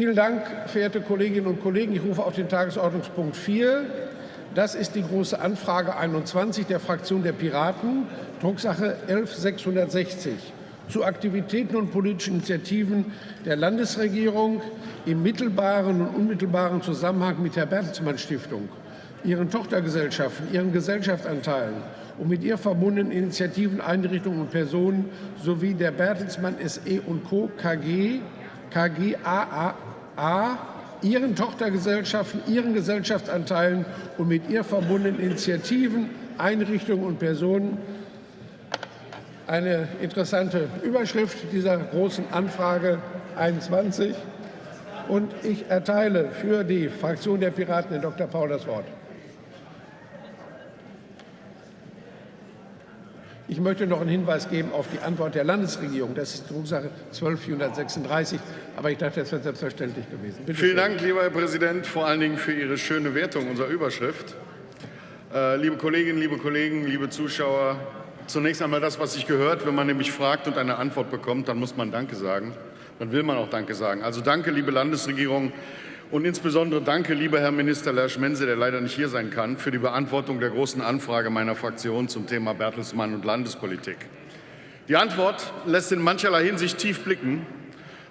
Vielen Dank, verehrte Kolleginnen und Kollegen. Ich rufe auf den Tagesordnungspunkt 4. Das ist die Große Anfrage 21 der Fraktion der Piraten, Drucksache 11660 zu Aktivitäten und politischen Initiativen der Landesregierung im mittelbaren und unmittelbaren Zusammenhang mit der Bertelsmann Stiftung, ihren Tochtergesellschaften, ihren Gesellschaftsanteilen und mit ihr verbundenen Initiativen, Einrichtungen und Personen sowie der Bertelsmann SE und Co. KG, KGAA, ihren Tochtergesellschaften, ihren Gesellschaftsanteilen und mit ihr verbundenen Initiativen, Einrichtungen und Personen eine interessante Überschrift dieser großen Anfrage 21. Und ich erteile für die Fraktion der Piraten den Dr. Paul das Wort. Ich möchte noch einen Hinweis geben auf die Antwort der Landesregierung. Das ist Drucksache 12436. Aber ich dachte, das wäre selbstverständlich gewesen. Bitte Vielen schön. Dank, lieber Herr Präsident, vor allen Dingen für Ihre schöne Wertung unserer Überschrift. Äh, liebe Kolleginnen, liebe Kollegen, liebe Zuschauer, Zunächst einmal das, was sich gehört. Wenn man nämlich fragt und eine Antwort bekommt, dann muss man Danke sagen. Dann will man auch Danke sagen. Also danke, liebe Landesregierung. Und insbesondere danke, lieber Herr Minister Lersch-Mense, der leider nicht hier sein kann, für die Beantwortung der großen Anfrage meiner Fraktion zum Thema Bertelsmann und Landespolitik. Die Antwort lässt in mancherlei Hinsicht tief blicken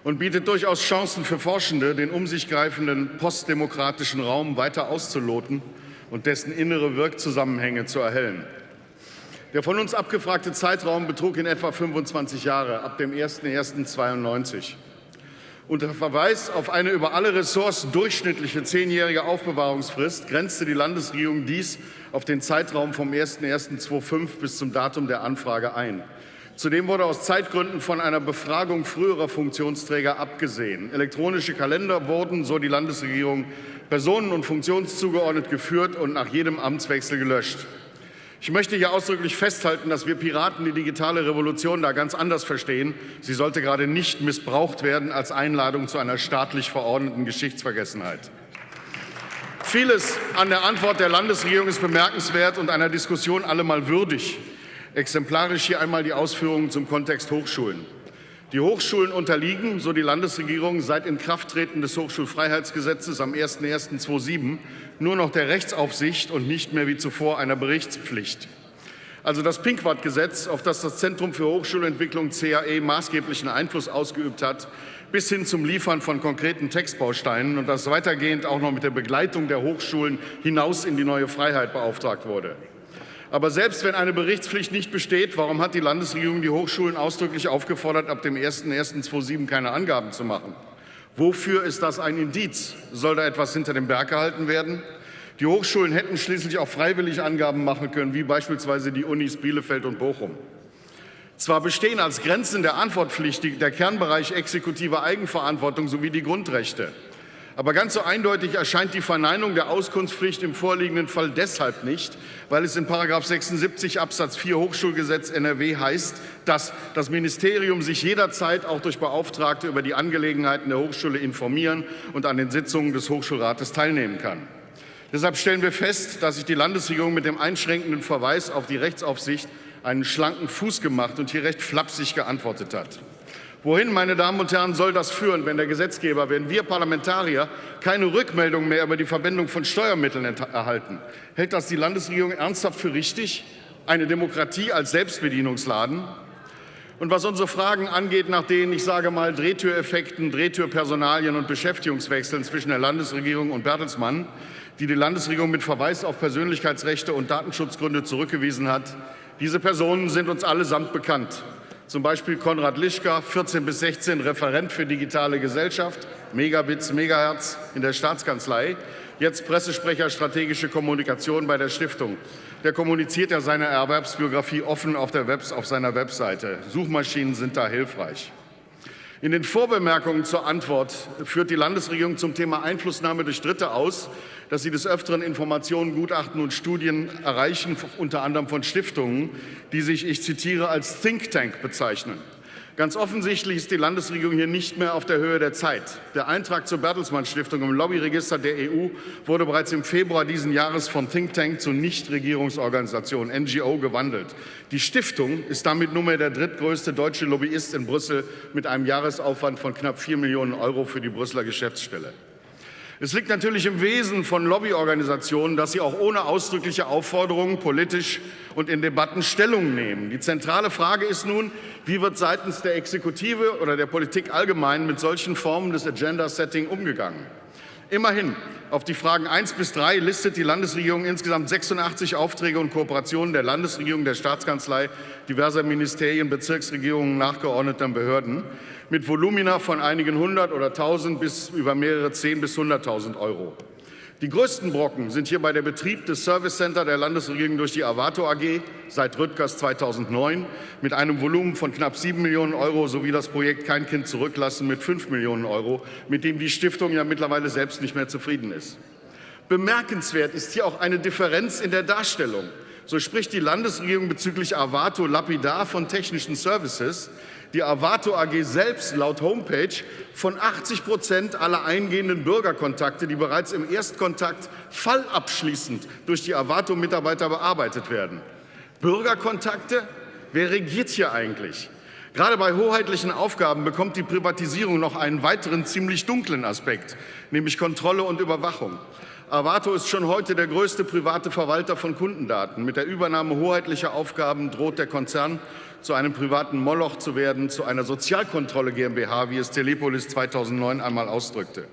und bietet durchaus Chancen für Forschende, den um sich greifenden postdemokratischen Raum weiter auszuloten und dessen innere Wirkzusammenhänge zu erhellen. Der von uns abgefragte Zeitraum betrug in etwa 25 Jahre, ab dem 01.01.92. Unter Verweis auf eine über alle Ressorts durchschnittliche zehnjährige Aufbewahrungsfrist grenzte die Landesregierung dies auf den Zeitraum vom 01.01.2005 bis zum Datum der Anfrage ein. Zudem wurde aus Zeitgründen von einer Befragung früherer Funktionsträger abgesehen. Elektronische Kalender wurden, so die Landesregierung, personen- und funktionszugeordnet geführt und nach jedem Amtswechsel gelöscht. Ich möchte hier ausdrücklich festhalten, dass wir Piraten die digitale Revolution da ganz anders verstehen. Sie sollte gerade nicht missbraucht werden als Einladung zu einer staatlich verordneten Geschichtsvergessenheit. Vieles an der Antwort der Landesregierung ist bemerkenswert und einer Diskussion allemal würdig. Exemplarisch hier einmal die Ausführungen zum Kontext Hochschulen. Die Hochschulen unterliegen, so die Landesregierung, seit Inkrafttreten des Hochschulfreiheitsgesetzes am 01.01.2007 nur noch der Rechtsaufsicht und nicht mehr wie zuvor einer Berichtspflicht. Also das Pinkwart-Gesetz, auf das das Zentrum für Hochschulentwicklung CAE maßgeblichen Einfluss ausgeübt hat, bis hin zum Liefern von konkreten Textbausteinen und das weitergehend auch noch mit der Begleitung der Hochschulen hinaus in die neue Freiheit beauftragt wurde. Aber selbst wenn eine Berichtspflicht nicht besteht, warum hat die Landesregierung die Hochschulen ausdrücklich aufgefordert, ab dem 01.01.2007 keine Angaben zu machen? Wofür ist das ein Indiz? Soll da etwas hinter dem Berg gehalten werden? Die Hochschulen hätten schließlich auch freiwillig Angaben machen können, wie beispielsweise die Unis Bielefeld und Bochum. Zwar bestehen als Grenzen der Antwortpflicht der Kernbereich exekutive Eigenverantwortung sowie die Grundrechte. Aber ganz so eindeutig erscheint die Verneinung der Auskunftspflicht im vorliegenden Fall deshalb nicht, weil es in § 76 Absatz 4 Hochschulgesetz NRW heißt, dass das Ministerium sich jederzeit auch durch Beauftragte über die Angelegenheiten der Hochschule informieren und an den Sitzungen des Hochschulrates teilnehmen kann. Deshalb stellen wir fest, dass sich die Landesregierung mit dem einschränkenden Verweis auf die Rechtsaufsicht einen schlanken Fuß gemacht und hier recht flapsig geantwortet hat. Wohin, meine Damen und Herren, soll das führen, wenn der Gesetzgeber, wenn wir Parlamentarier keine Rückmeldung mehr über die Verwendung von Steuermitteln erhalten? Hält das die Landesregierung ernsthaft für richtig, eine Demokratie als Selbstbedienungsladen? Und was unsere Fragen angeht, nach denen, ich sage mal, Drehtüreffekten, Drehtürpersonalien und Beschäftigungswechseln zwischen der Landesregierung und Bertelsmann, die die Landesregierung mit Verweis auf Persönlichkeitsrechte und Datenschutzgründe zurückgewiesen hat, diese Personen sind uns allesamt bekannt zum Beispiel Konrad Lischka, 14 bis 16, Referent für digitale Gesellschaft, Megabits, Megahertz in der Staatskanzlei, jetzt Pressesprecher strategische Kommunikation bei der Stiftung. Der kommuniziert ja seine Erwerbsbiografie offen auf, der Webs, auf seiner Webseite. Suchmaschinen sind da hilfreich. In den Vorbemerkungen zur Antwort führt die Landesregierung zum Thema Einflussnahme durch Dritte aus, dass sie des Öfteren Informationen, Gutachten und Studien erreichen, unter anderem von Stiftungen, die sich, ich zitiere, als Think Tank bezeichnen. Ganz offensichtlich ist die Landesregierung hier nicht mehr auf der Höhe der Zeit. Der Eintrag zur Bertelsmann Stiftung im Lobbyregister der EU wurde bereits im Februar diesen Jahres vom Think Tank zur Nichtregierungsorganisation NGO gewandelt. Die Stiftung ist damit nunmehr der drittgrößte deutsche Lobbyist in Brüssel mit einem Jahresaufwand von knapp 4 Millionen Euro für die Brüsseler Geschäftsstelle. Es liegt natürlich im Wesen von Lobbyorganisationen, dass sie auch ohne ausdrückliche Aufforderungen politisch und in Debatten Stellung nehmen. Die zentrale Frage ist nun, wie wird seitens der Exekutive oder der Politik allgemein mit solchen Formen des Agenda-Setting umgegangen? Immerhin, auf die Fragen 1 bis 3 listet die Landesregierung insgesamt 86 Aufträge und Kooperationen der Landesregierung, der Staatskanzlei, diverser Ministerien, Bezirksregierungen, nachgeordneter Behörden mit Volumina von einigen hundert oder tausend bis über mehrere zehn bis hunderttausend Euro. Die größten Brocken sind hierbei der Betrieb des Service Center der Landesregierung durch die Avato AG seit Rüttgers 2009 mit einem Volumen von knapp 7 Millionen Euro sowie das Projekt Kein Kind zurücklassen mit 5 Millionen Euro, mit dem die Stiftung ja mittlerweile selbst nicht mehr zufrieden ist. Bemerkenswert ist hier auch eine Differenz in der Darstellung. So spricht die Landesregierung bezüglich Avato lapidar von technischen Services, die Avato AG selbst laut Homepage von 80 Prozent aller eingehenden Bürgerkontakte, die bereits im Erstkontakt fallabschließend durch die Avato-Mitarbeiter bearbeitet werden. Bürgerkontakte? Wer regiert hier eigentlich? Gerade bei hoheitlichen Aufgaben bekommt die Privatisierung noch einen weiteren ziemlich dunklen Aspekt, nämlich Kontrolle und Überwachung. Avato ist schon heute der größte private Verwalter von Kundendaten. Mit der Übernahme hoheitlicher Aufgaben droht der Konzern zu einem privaten Moloch zu werden, zu einer Sozialkontrolle GmbH, wie es Telepolis 2009 einmal ausdrückte.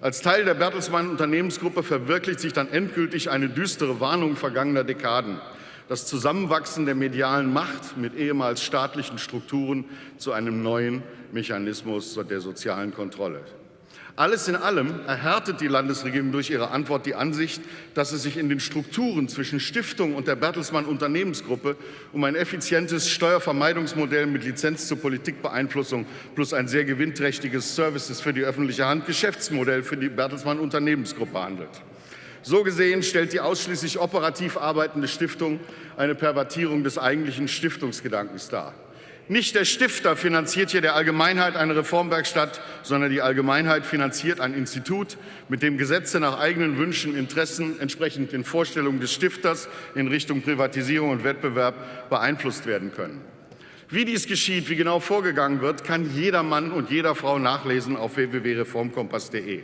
Als Teil der Bertelsmann Unternehmensgruppe verwirklicht sich dann endgültig eine düstere Warnung vergangener Dekaden. Das Zusammenwachsen der medialen Macht mit ehemals staatlichen Strukturen zu einem neuen Mechanismus der sozialen Kontrolle. Alles in allem erhärtet die Landesregierung durch ihre Antwort die Ansicht, dass es sich in den Strukturen zwischen Stiftung und der Bertelsmann Unternehmensgruppe um ein effizientes Steuervermeidungsmodell mit Lizenz zur Politikbeeinflussung plus ein sehr gewinnträchtiges Services für die öffentliche Hand Geschäftsmodell für die Bertelsmann Unternehmensgruppe handelt. So gesehen stellt die ausschließlich operativ arbeitende Stiftung eine Pervertierung des eigentlichen Stiftungsgedankens dar. Nicht der Stifter finanziert hier der Allgemeinheit eine Reformwerkstatt, sondern die Allgemeinheit finanziert ein Institut, mit dem Gesetze nach eigenen Wünschen, Interessen entsprechend den Vorstellungen des Stifters in Richtung Privatisierung und Wettbewerb beeinflusst werden können. Wie dies geschieht, wie genau vorgegangen wird, kann jeder Mann und jeder Frau nachlesen auf www.reformkompass.de.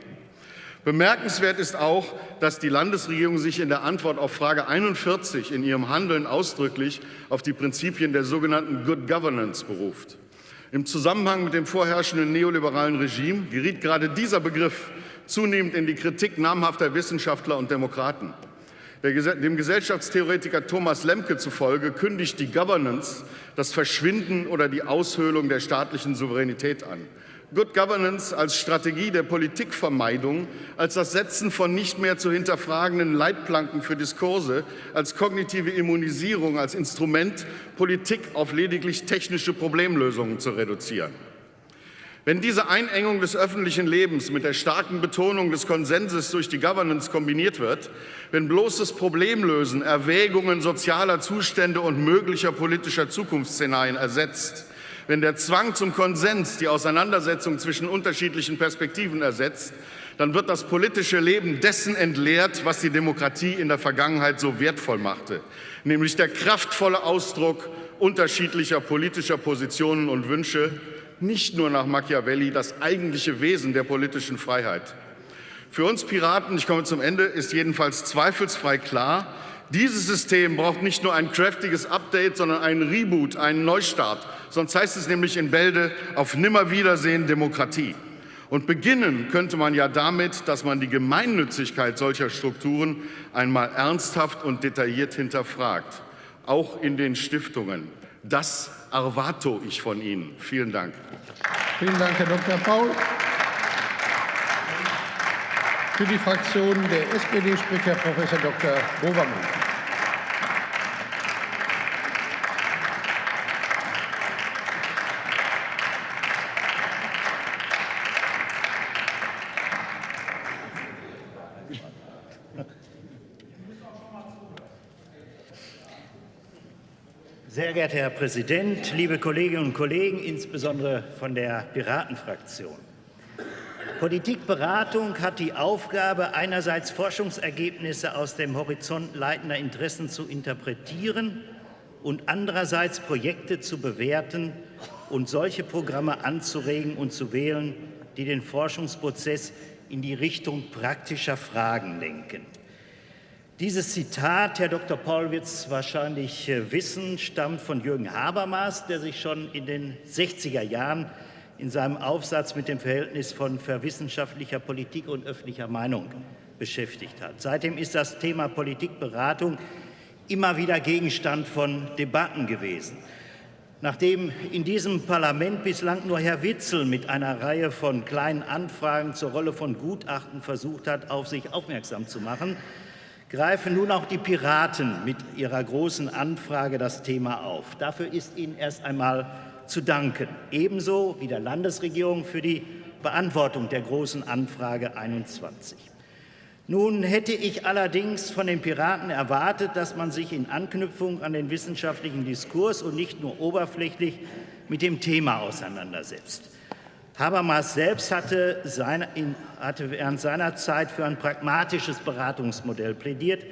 Bemerkenswert ist auch, dass die Landesregierung sich in der Antwort auf Frage 41 in ihrem Handeln ausdrücklich auf die Prinzipien der sogenannten Good Governance beruft. Im Zusammenhang mit dem vorherrschenden neoliberalen Regime geriet gerade dieser Begriff zunehmend in die Kritik namhafter Wissenschaftler und Demokraten. Dem Gesellschaftstheoretiker Thomas Lemke zufolge kündigt die Governance das Verschwinden oder die Aushöhlung der staatlichen Souveränität an. Good Governance als Strategie der Politikvermeidung, als das Setzen von nicht mehr zu hinterfragenden Leitplanken für Diskurse, als kognitive Immunisierung, als Instrument, Politik auf lediglich technische Problemlösungen zu reduzieren. Wenn diese Einengung des öffentlichen Lebens mit der starken Betonung des Konsenses durch die Governance kombiniert wird, wenn bloßes Problemlösen Erwägungen sozialer Zustände und möglicher politischer Zukunftsszenarien ersetzt, wenn der Zwang zum Konsens die Auseinandersetzung zwischen unterschiedlichen Perspektiven ersetzt, dann wird das politische Leben dessen entleert, was die Demokratie in der Vergangenheit so wertvoll machte, nämlich der kraftvolle Ausdruck unterschiedlicher politischer Positionen und Wünsche, nicht nur nach Machiavelli das eigentliche Wesen der politischen Freiheit. Für uns Piraten, ich komme zum Ende, ist jedenfalls zweifelsfrei klar, dieses System braucht nicht nur ein kräftiges Update, sondern einen Reboot, einen Neustart. Sonst heißt es nämlich in Bälde auf Nimmerwiedersehen Demokratie. Und beginnen könnte man ja damit, dass man die Gemeinnützigkeit solcher Strukturen einmal ernsthaft und detailliert hinterfragt, auch in den Stiftungen. Das erwarte ich von Ihnen. Vielen Dank. Vielen Dank, Herr Dr. Paul. Für die Fraktion der SPD spricht Herr Prof. Dr. Bovermann. Sehr geehrter Herr Präsident, liebe Kolleginnen und Kollegen, insbesondere von der Piratenfraktion. Politikberatung hat die Aufgabe, einerseits Forschungsergebnisse aus dem Horizont leitender Interessen zu interpretieren und andererseits Projekte zu bewerten und solche Programme anzuregen und zu wählen, die den Forschungsprozess in die Richtung praktischer Fragen lenken. Dieses Zitat, Herr Dr. Paul wird es wahrscheinlich äh, wissen, stammt von Jürgen Habermas, der sich schon in den 60er Jahren in seinem Aufsatz mit dem Verhältnis von verwissenschaftlicher Politik und öffentlicher Meinung beschäftigt hat. Seitdem ist das Thema Politikberatung immer wieder Gegenstand von Debatten gewesen. Nachdem in diesem Parlament bislang nur Herr Witzel mit einer Reihe von kleinen Anfragen zur Rolle von Gutachten versucht hat, auf sich aufmerksam zu machen, greifen nun auch die Piraten mit ihrer großen Anfrage das Thema auf. Dafür ist Ihnen erst einmal zu danken, ebenso wie der Landesregierung für die Beantwortung der Großen Anfrage 21. Nun hätte ich allerdings von den Piraten erwartet, dass man sich in Anknüpfung an den wissenschaftlichen Diskurs und nicht nur oberflächlich mit dem Thema auseinandersetzt. Habermas selbst hatte, seine, in, hatte während seiner Zeit für ein pragmatisches Beratungsmodell plädiert,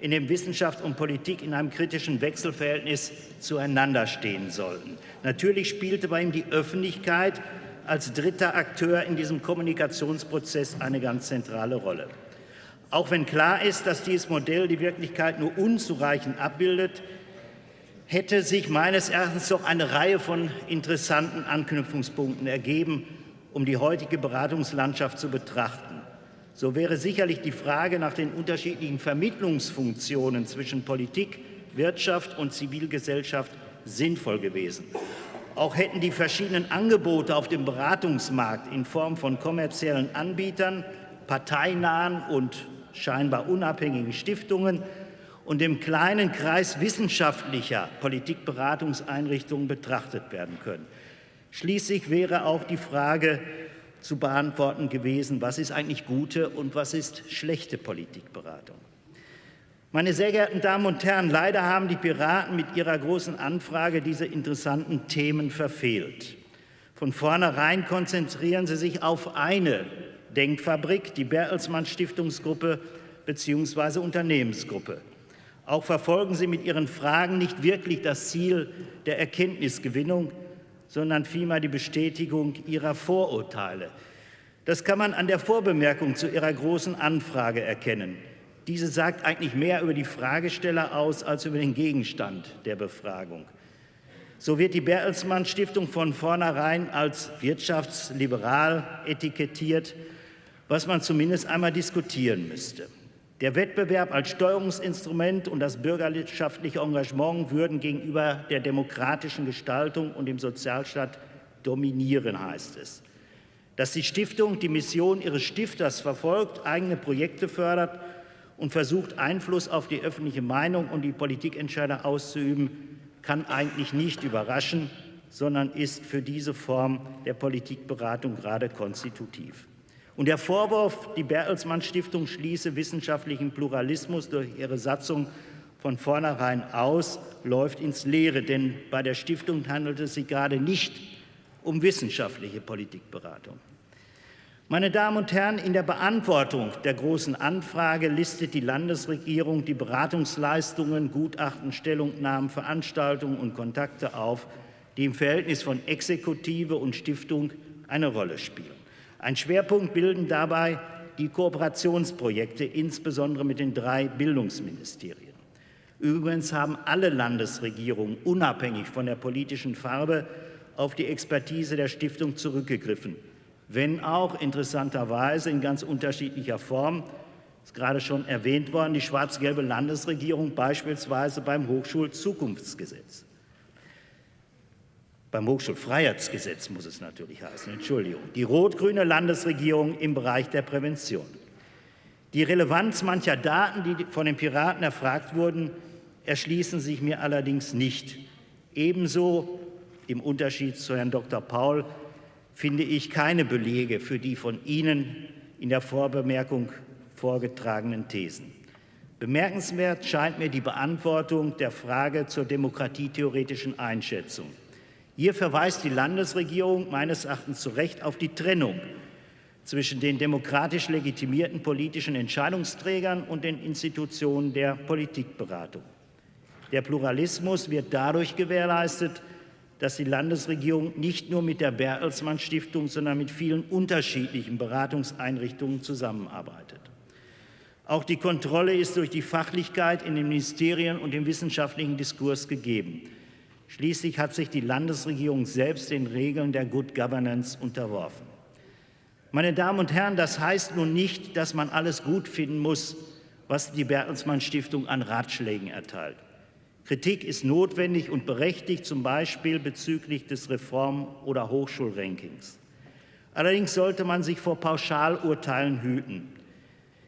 in dem Wissenschaft und Politik in einem kritischen Wechselverhältnis zueinander stehen sollten. Natürlich spielte bei ihm die Öffentlichkeit als dritter Akteur in diesem Kommunikationsprozess eine ganz zentrale Rolle. Auch wenn klar ist, dass dieses Modell die Wirklichkeit nur unzureichend abbildet, hätte sich meines Erachtens doch eine Reihe von interessanten Anknüpfungspunkten ergeben, um die heutige Beratungslandschaft zu betrachten. So wäre sicherlich die Frage nach den unterschiedlichen Vermittlungsfunktionen zwischen Politik, Wirtschaft und Zivilgesellschaft sinnvoll gewesen. Auch hätten die verschiedenen Angebote auf dem Beratungsmarkt in Form von kommerziellen Anbietern, parteinahen und scheinbar unabhängigen Stiftungen und dem kleinen Kreis wissenschaftlicher Politikberatungseinrichtungen betrachtet werden können. Schließlich wäre auch die Frage zu beantworten gewesen, was ist eigentlich gute und was ist schlechte Politikberatung. Meine sehr geehrten Damen und Herren, leider haben die Piraten mit ihrer großen Anfrage diese interessanten Themen verfehlt. Von vornherein konzentrieren sie sich auf eine Denkfabrik, die Bertelsmann Stiftungsgruppe bzw. Unternehmensgruppe. Auch verfolgen sie mit ihren Fragen nicht wirklich das Ziel der Erkenntnisgewinnung, sondern vielmehr die Bestätigung ihrer Vorurteile. Das kann man an der Vorbemerkung zu ihrer großen Anfrage erkennen. Diese sagt eigentlich mehr über die Fragesteller aus als über den Gegenstand der Befragung. So wird die Bertelsmann Stiftung von vornherein als wirtschaftsliberal etikettiert, was man zumindest einmal diskutieren müsste. Der Wettbewerb als Steuerungsinstrument und das bürgerschaftliche Engagement würden gegenüber der demokratischen Gestaltung und dem Sozialstaat dominieren, heißt es. Dass die Stiftung die Mission ihres Stifters verfolgt, eigene Projekte fördert und versucht, Einfluss auf die öffentliche Meinung und die Politikentscheider auszuüben, kann eigentlich nicht überraschen, sondern ist für diese Form der Politikberatung gerade konstitutiv. Und der Vorwurf, die Bertelsmann Stiftung schließe wissenschaftlichen Pluralismus durch ihre Satzung von vornherein aus, läuft ins Leere, denn bei der Stiftung handelt es sich gerade nicht um wissenschaftliche Politikberatung. Meine Damen und Herren, in der Beantwortung der Großen Anfrage listet die Landesregierung die Beratungsleistungen, Gutachten, Stellungnahmen, Veranstaltungen und Kontakte auf, die im Verhältnis von Exekutive und Stiftung eine Rolle spielen. Ein Schwerpunkt bilden dabei die Kooperationsprojekte, insbesondere mit den drei Bildungsministerien. Übrigens haben alle Landesregierungen unabhängig von der politischen Farbe auf die Expertise der Stiftung zurückgegriffen, wenn auch interessanterweise in ganz unterschiedlicher Form, ist gerade schon erwähnt worden, die schwarz-gelbe Landesregierung beispielsweise beim Hochschulzukunftsgesetz. Beim Hochschulfreiheitsgesetz muss es natürlich heißen, Entschuldigung. Die rot-grüne Landesregierung im Bereich der Prävention. Die Relevanz mancher Daten, die von den Piraten erfragt wurden, erschließen sich mir allerdings nicht. Ebenso, im Unterschied zu Herrn Dr. Paul, finde ich keine Belege für die von Ihnen in der Vorbemerkung vorgetragenen Thesen. Bemerkenswert scheint mir die Beantwortung der Frage zur demokratietheoretischen Einschätzung. Hier verweist die Landesregierung meines Erachtens zu Recht auf die Trennung zwischen den demokratisch legitimierten politischen Entscheidungsträgern und den Institutionen der Politikberatung. Der Pluralismus wird dadurch gewährleistet, dass die Landesregierung nicht nur mit der Bertelsmann Stiftung, sondern mit vielen unterschiedlichen Beratungseinrichtungen zusammenarbeitet. Auch die Kontrolle ist durch die Fachlichkeit in den Ministerien und im wissenschaftlichen Diskurs gegeben. Schließlich hat sich die Landesregierung selbst den Regeln der Good Governance unterworfen. Meine Damen und Herren, das heißt nun nicht, dass man alles gut finden muss, was die Bertelsmann Stiftung an Ratschlägen erteilt. Kritik ist notwendig und berechtigt, zum Beispiel bezüglich des Reform- oder Hochschulrankings. Allerdings sollte man sich vor Pauschalurteilen hüten.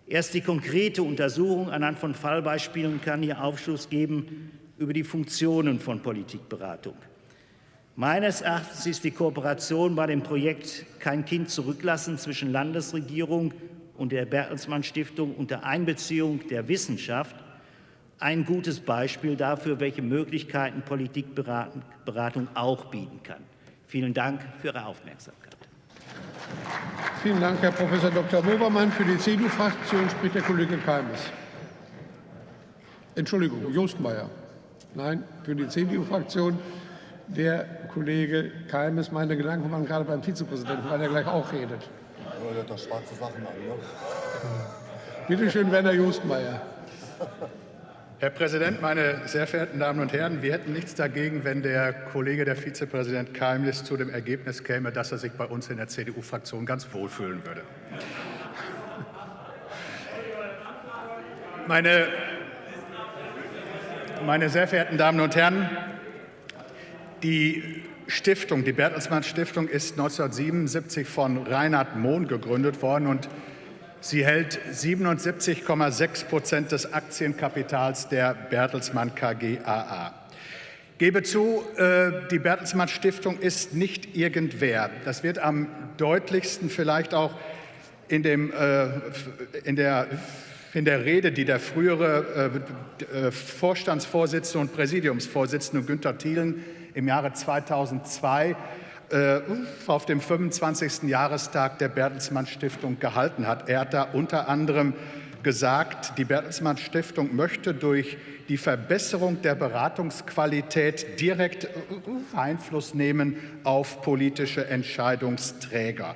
Erst die konkrete Untersuchung anhand von Fallbeispielen kann hier Aufschluss geben über die Funktionen von Politikberatung. Meines Erachtens ist die Kooperation bei dem Projekt Kein Kind zurücklassen zwischen Landesregierung und der Bertelsmann Stiftung unter Einbeziehung der Wissenschaft ein gutes Beispiel dafür, welche Möglichkeiten Politikberatung auch bieten kann. Vielen Dank für Ihre Aufmerksamkeit. Vielen Dank, Herr Prof. Dr. Bobermann. Für die CDU-Fraktion spricht der Kollege Keimes. Entschuldigung, Jostmeier. Nein, für die CDU-Fraktion der Kollege Keimes. Meine Gedanken waren gerade beim Vizepräsidenten, weil er gleich auch redet. Ja, der hat doch schwarze Sachen an, ne? Bitte schön, Werner Jostmeier. Herr Präsident, meine sehr verehrten Damen und Herren! Wir hätten nichts dagegen, wenn der Kollege, der Vizepräsident Keimlis, zu dem Ergebnis käme, dass er sich bei uns in der CDU-Fraktion ganz wohlfühlen würde. Meine, meine sehr verehrten Damen und Herren, die Stiftung, die Bertelsmann Stiftung, ist 1977 von Reinhard Mohn gegründet worden und sie hält 77,6 Prozent des Aktienkapitals der Bertelsmann KGaA. Gebe zu, äh, die Bertelsmann Stiftung ist nicht irgendwer. Das wird am deutlichsten vielleicht auch in, dem, äh, in der in der Rede, die der frühere äh, Vorstandsvorsitzende und Präsidiumsvorsitzende Günter Thielen im Jahre 2002 äh, auf dem 25. Jahrestag der Bertelsmann Stiftung gehalten hat. Er hat da unter anderem gesagt, die Bertelsmann Stiftung möchte durch die Verbesserung der Beratungsqualität direkt Einfluss nehmen auf politische Entscheidungsträger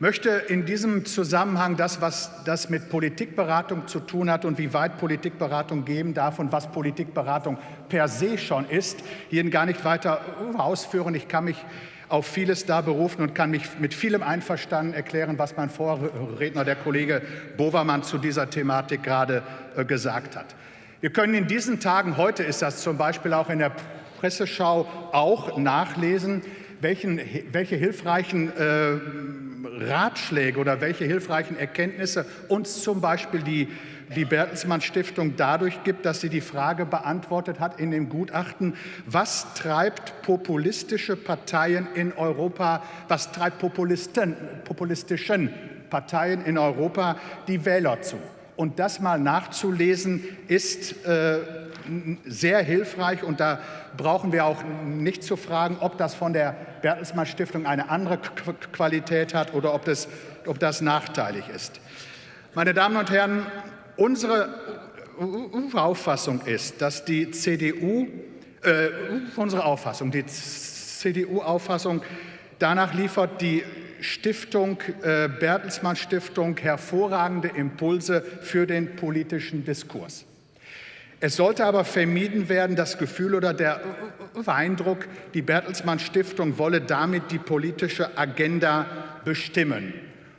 möchte in diesem Zusammenhang das, was das mit Politikberatung zu tun hat und wie weit Politikberatung geben darf und was Politikberatung per se schon ist, hier gar nicht weiter ausführen. Ich kann mich auf vieles da berufen und kann mich mit vielem einverstanden erklären, was mein Vorredner, der Kollege Bovermann, zu dieser Thematik gerade äh, gesagt hat. Wir können in diesen Tagen, heute ist das zum Beispiel auch in der Presseschau, auch nachlesen, welchen, welche hilfreichen äh, Ratschläge oder welche hilfreichen Erkenntnisse uns zum Beispiel die, die Bertelsmann Stiftung dadurch gibt, dass sie die Frage beantwortet hat in dem Gutachten, was treibt populistische Parteien in Europa, was treibt Populisten, populistischen Parteien in Europa die Wähler zu. Und das mal nachzulesen, ist äh, sehr hilfreich. Und da brauchen wir auch nicht zu fragen, ob das von der Bertelsmann Stiftung eine andere Qualität hat oder ob das, ob das nachteilig ist. Meine Damen und Herren, unsere Auffassung ist, dass die CDU, äh, unsere Auffassung, die CDU-Auffassung danach liefert, die Stiftung, äh, Bertelsmann Stiftung hervorragende Impulse für den politischen Diskurs. Es sollte aber vermieden werden, das Gefühl oder der Eindruck, die Bertelsmann Stiftung wolle damit die politische Agenda bestimmen.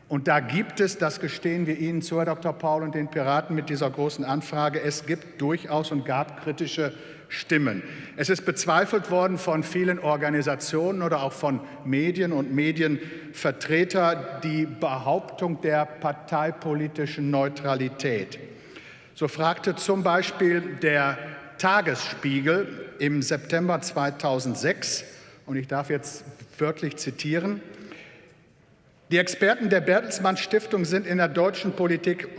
Und da gibt es, das gestehen wir Ihnen zu, Herr Dr. Paul und den Piraten mit dieser großen Anfrage, es gibt durchaus und gab kritische Stimmen. Es ist bezweifelt worden von vielen Organisationen oder auch von Medien und Medienvertreter die Behauptung der parteipolitischen Neutralität. So fragte zum Beispiel der Tagesspiegel im September 2006, und ich darf jetzt wörtlich zitieren, Die Experten der Bertelsmann Stiftung sind in der deutschen Politik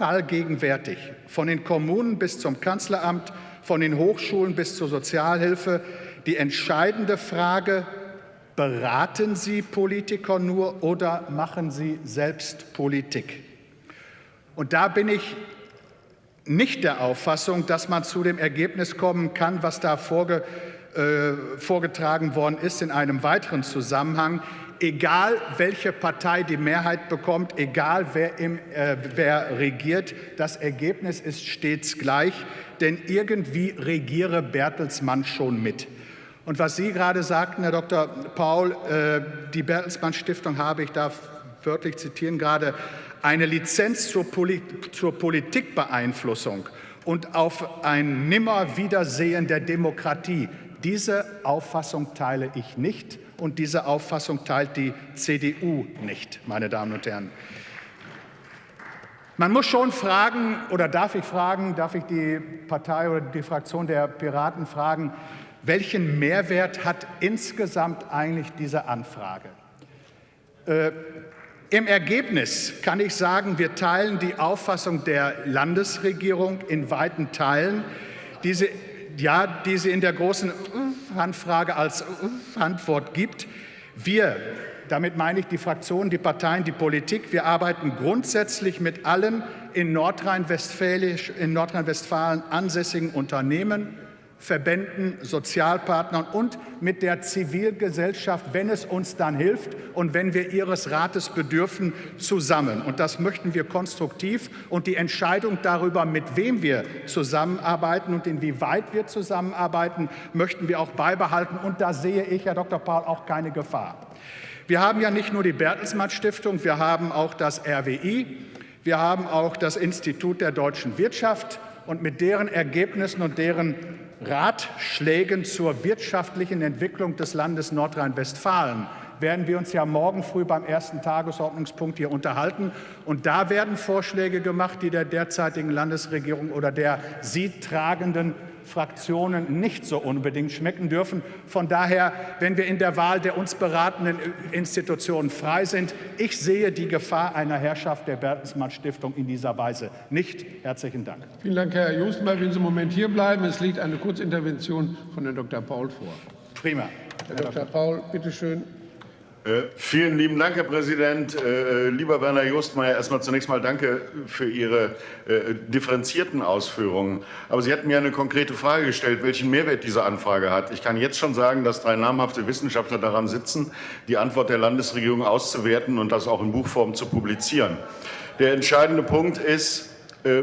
allgegenwärtig. Von den Kommunen bis zum Kanzleramt, von den Hochschulen bis zur Sozialhilfe. Die entscheidende Frage, beraten Sie Politiker nur oder machen Sie selbst Politik? Und da bin ich nicht der Auffassung, dass man zu dem Ergebnis kommen kann, was da vorge, äh, vorgetragen worden ist in einem weiteren Zusammenhang egal welche Partei die Mehrheit bekommt, egal wer, im, äh, wer regiert, das Ergebnis ist stets gleich, denn irgendwie regiere Bertelsmann schon mit. Und was Sie gerade sagten, Herr Dr. Paul, äh, die Bertelsmann Stiftung habe, ich darf wörtlich zitieren gerade, eine Lizenz zur, Poli zur Politikbeeinflussung und auf ein Nimmerwiedersehen der Demokratie. Diese Auffassung teile ich nicht und diese Auffassung teilt die CDU nicht, meine Damen und Herren. Man muss schon fragen, oder darf ich fragen, darf ich die Partei oder die Fraktion der Piraten fragen, welchen Mehrwert hat insgesamt eigentlich diese Anfrage? Äh, Im Ergebnis kann ich sagen, wir teilen die Auffassung der Landesregierung in weiten Teilen. Diese ja, die sie in der großen Handfrage als Antwort gibt. Wir, damit meine ich die Fraktionen, die Parteien, die Politik, wir arbeiten grundsätzlich mit allen in Nordrhein-Westfalen Nordrhein ansässigen Unternehmen, Verbänden, Sozialpartnern und mit der Zivilgesellschaft, wenn es uns dann hilft und wenn wir Ihres Rates bedürfen, zusammen. Und das möchten wir konstruktiv. Und die Entscheidung darüber, mit wem wir zusammenarbeiten und inwieweit wir zusammenarbeiten, möchten wir auch beibehalten. Und da sehe ich, Herr Dr. Paul, auch keine Gefahr. Wir haben ja nicht nur die Bertelsmann Stiftung, wir haben auch das RWI, wir haben auch das Institut der deutschen Wirtschaft und mit deren Ergebnissen und deren Ratschlägen zur wirtschaftlichen Entwicklung des Landes Nordrhein-Westfalen werden wir uns ja morgen früh beim ersten Tagesordnungspunkt hier unterhalten. Und da werden Vorschläge gemacht, die der derzeitigen Landesregierung oder der sie tragenden Fraktionen nicht so unbedingt schmecken dürfen. Von daher, wenn wir in der Wahl der uns beratenden Institutionen frei sind, ich sehe die Gefahr einer Herrschaft der Bertelsmann Stiftung in dieser Weise nicht. Herzlichen Dank. Vielen Dank, Herr Justmeier. Wenn Sie einen Moment hier bleiben, es liegt eine Kurzintervention von Herrn Dr. Paul vor. Prima. Herr Dr. Paul, bitte schön. Äh, vielen lieben Dank, Herr Präsident. Äh, äh, lieber Werner Justmeier, erstmal zunächst mal danke für Ihre äh, differenzierten Ausführungen. Aber Sie hatten mir eine konkrete Frage gestellt, welchen Mehrwert diese Anfrage hat. Ich kann jetzt schon sagen, dass drei namhafte Wissenschaftler daran sitzen, die Antwort der Landesregierung auszuwerten und das auch in Buchform zu publizieren. Der entscheidende Punkt ist, äh,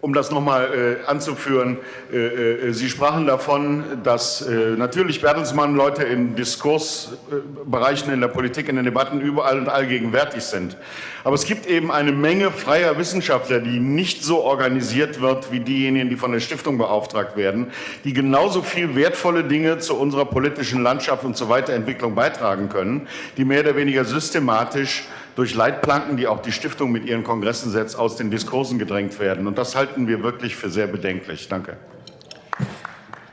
um das noch mal äh, anzuführen, äh, äh, Sie sprachen davon, dass äh, natürlich Bertelsmann Leute in Diskursbereichen in der Politik, in den Debatten überall und allgegenwärtig sind. Aber es gibt eben eine Menge freier Wissenschaftler, die nicht so organisiert wird wie diejenigen, die von der Stiftung beauftragt werden, die genauso viel wertvolle Dinge zu unserer politischen Landschaft und zur Weiterentwicklung beitragen können, die mehr oder weniger systematisch durch Leitplanken, die auch die Stiftung mit ihren Kongressen setzt, aus den Diskursen gedrängt werden. Und das halten wir wirklich für sehr bedenklich. Danke.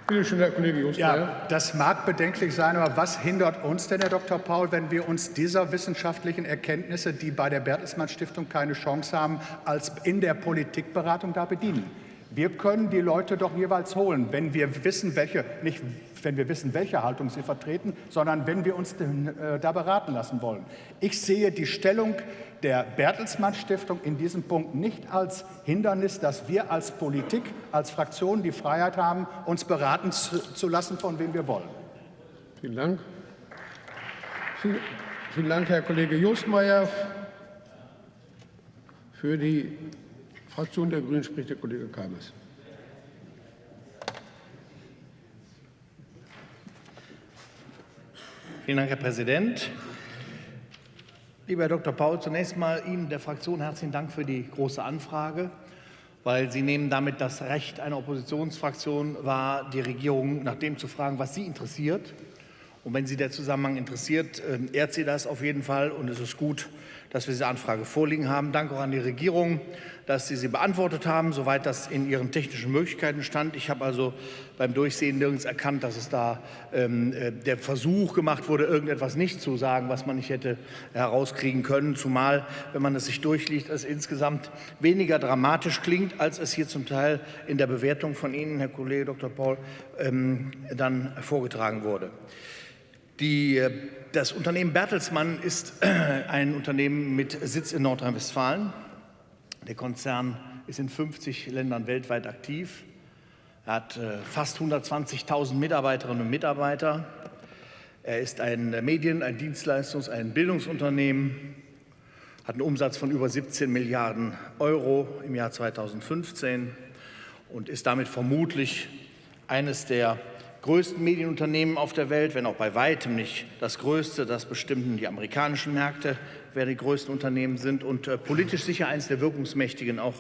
Bitte schön, Herr Kollege Just. Ja, das mag bedenklich sein, aber was hindert uns denn, Herr Dr. Paul, wenn wir uns dieser wissenschaftlichen Erkenntnisse, die bei der Bertelsmann Stiftung keine Chance haben, als in der Politikberatung da bedienen? Wir können die Leute doch jeweils holen, wenn wir wissen, welche, nicht wenn wir wissen, welche Haltung sie vertreten, sondern wenn wir uns äh, da beraten lassen wollen. Ich sehe die Stellung der Bertelsmann Stiftung in diesem Punkt nicht als Hindernis, dass wir als Politik, als Fraktion die Freiheit haben, uns beraten zu, zu lassen, von wem wir wollen. Vielen Dank. Vielen, vielen Dank, Herr Kollege Justmeier. Für die Fraktion der Grünen spricht der Kollege Keimes. Vielen Dank, Herr Präsident. Lieber Herr Dr. Paul, zunächst mal Ihnen der Fraktion herzlichen Dank für die große Anfrage, weil Sie nehmen damit das Recht einer Oppositionsfraktion wahr, die Regierung nach dem zu fragen, was Sie interessiert. Und wenn Sie der Zusammenhang interessiert, ähm, ehrt Sie das auf jeden Fall und es ist gut, dass wir diese Anfrage vorliegen haben. Danke auch an die Regierung, dass Sie sie beantwortet haben, soweit das in Ihren technischen Möglichkeiten stand. Ich habe also beim Durchsehen nirgends erkannt, dass es da ähm, äh, der Versuch gemacht wurde, irgendetwas nicht zu sagen, was man nicht hätte herauskriegen können. Zumal, wenn man es sich durchliest, es insgesamt weniger dramatisch klingt, als es hier zum Teil in der Bewertung von Ihnen, Herr Kollege Dr. Paul, ähm, dann vorgetragen wurde. Die, äh, das Unternehmen Bertelsmann ist äh, ein Unternehmen mit Sitz in Nordrhein-Westfalen. Der Konzern ist in 50 Ländern weltweit aktiv. Er hat äh, fast 120.000 Mitarbeiterinnen und Mitarbeiter. Er ist ein Medien-, ein Dienstleistungs-, ein Bildungsunternehmen, hat einen Umsatz von über 17 Milliarden Euro im Jahr 2015 und ist damit vermutlich eines der größten Medienunternehmen auf der Welt, wenn auch bei weitem nicht das größte. Das bestimmten die amerikanischen Märkte wer die größten Unternehmen sind und äh, politisch sicher eines der wirkungsmächtigen auch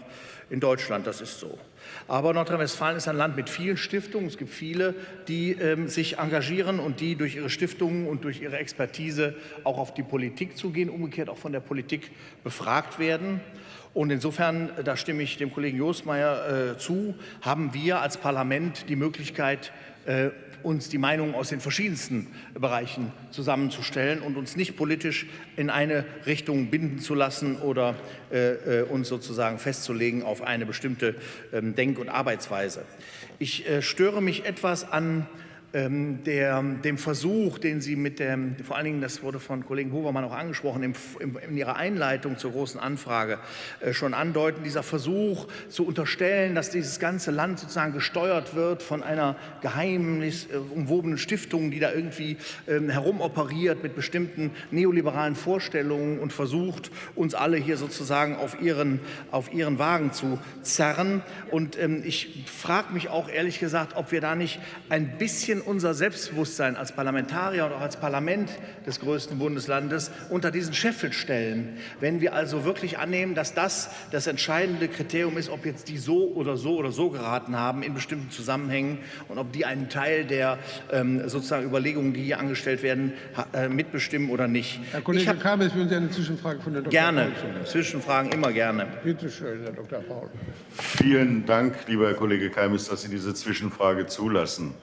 in Deutschland. Das ist so. Aber Nordrhein-Westfalen ist ein Land mit vielen Stiftungen. Es gibt viele, die ähm, sich engagieren und die durch ihre Stiftungen und durch ihre Expertise auch auf die Politik zugehen, umgekehrt auch von der Politik befragt werden. Und insofern, da stimme ich dem Kollegen Jostmeier äh, zu, haben wir als Parlament die Möglichkeit, äh, uns die Meinungen aus den verschiedensten Bereichen zusammenzustellen und uns nicht politisch in eine Richtung binden zu lassen oder äh, äh uns sozusagen festzulegen auf eine bestimmte ähm, Denk- und Arbeitsweise. Ich äh, störe mich etwas an der, dem Versuch, den Sie mit dem, vor allen Dingen, das wurde von Kollegen Hovermann auch angesprochen, im, im, in Ihrer Einleitung zur großen Anfrage äh, schon andeuten, dieser Versuch zu unterstellen, dass dieses ganze Land sozusagen gesteuert wird von einer geheimnisumwobenen äh, Stiftung, die da irgendwie ähm, herumoperiert mit bestimmten neoliberalen Vorstellungen und versucht, uns alle hier sozusagen auf ihren, auf ihren Wagen zu zerren. Und ähm, ich frage mich auch ehrlich gesagt, ob wir da nicht ein bisschen bisschen unser Selbstbewusstsein als Parlamentarier und auch als Parlament des größten Bundeslandes unter diesen Scheffel stellen. Wenn wir also wirklich annehmen, dass das das entscheidende Kriterium ist, ob jetzt die so oder so oder so geraten haben in bestimmten Zusammenhängen und ob die einen Teil der ähm, sozusagen Überlegungen, die hier angestellt werden, äh, mitbestimmen oder nicht. Herr Kollege hab, Kabel, würden Sie eine Zwischenfrage von der Dr. Gerne, Paul Zwischenfragen immer gerne. Bitte schön, Herr Dr. Paul. Vielen Dank, lieber Herr Kollege Keimes, dass Sie diese Zwischenfrage zulassen.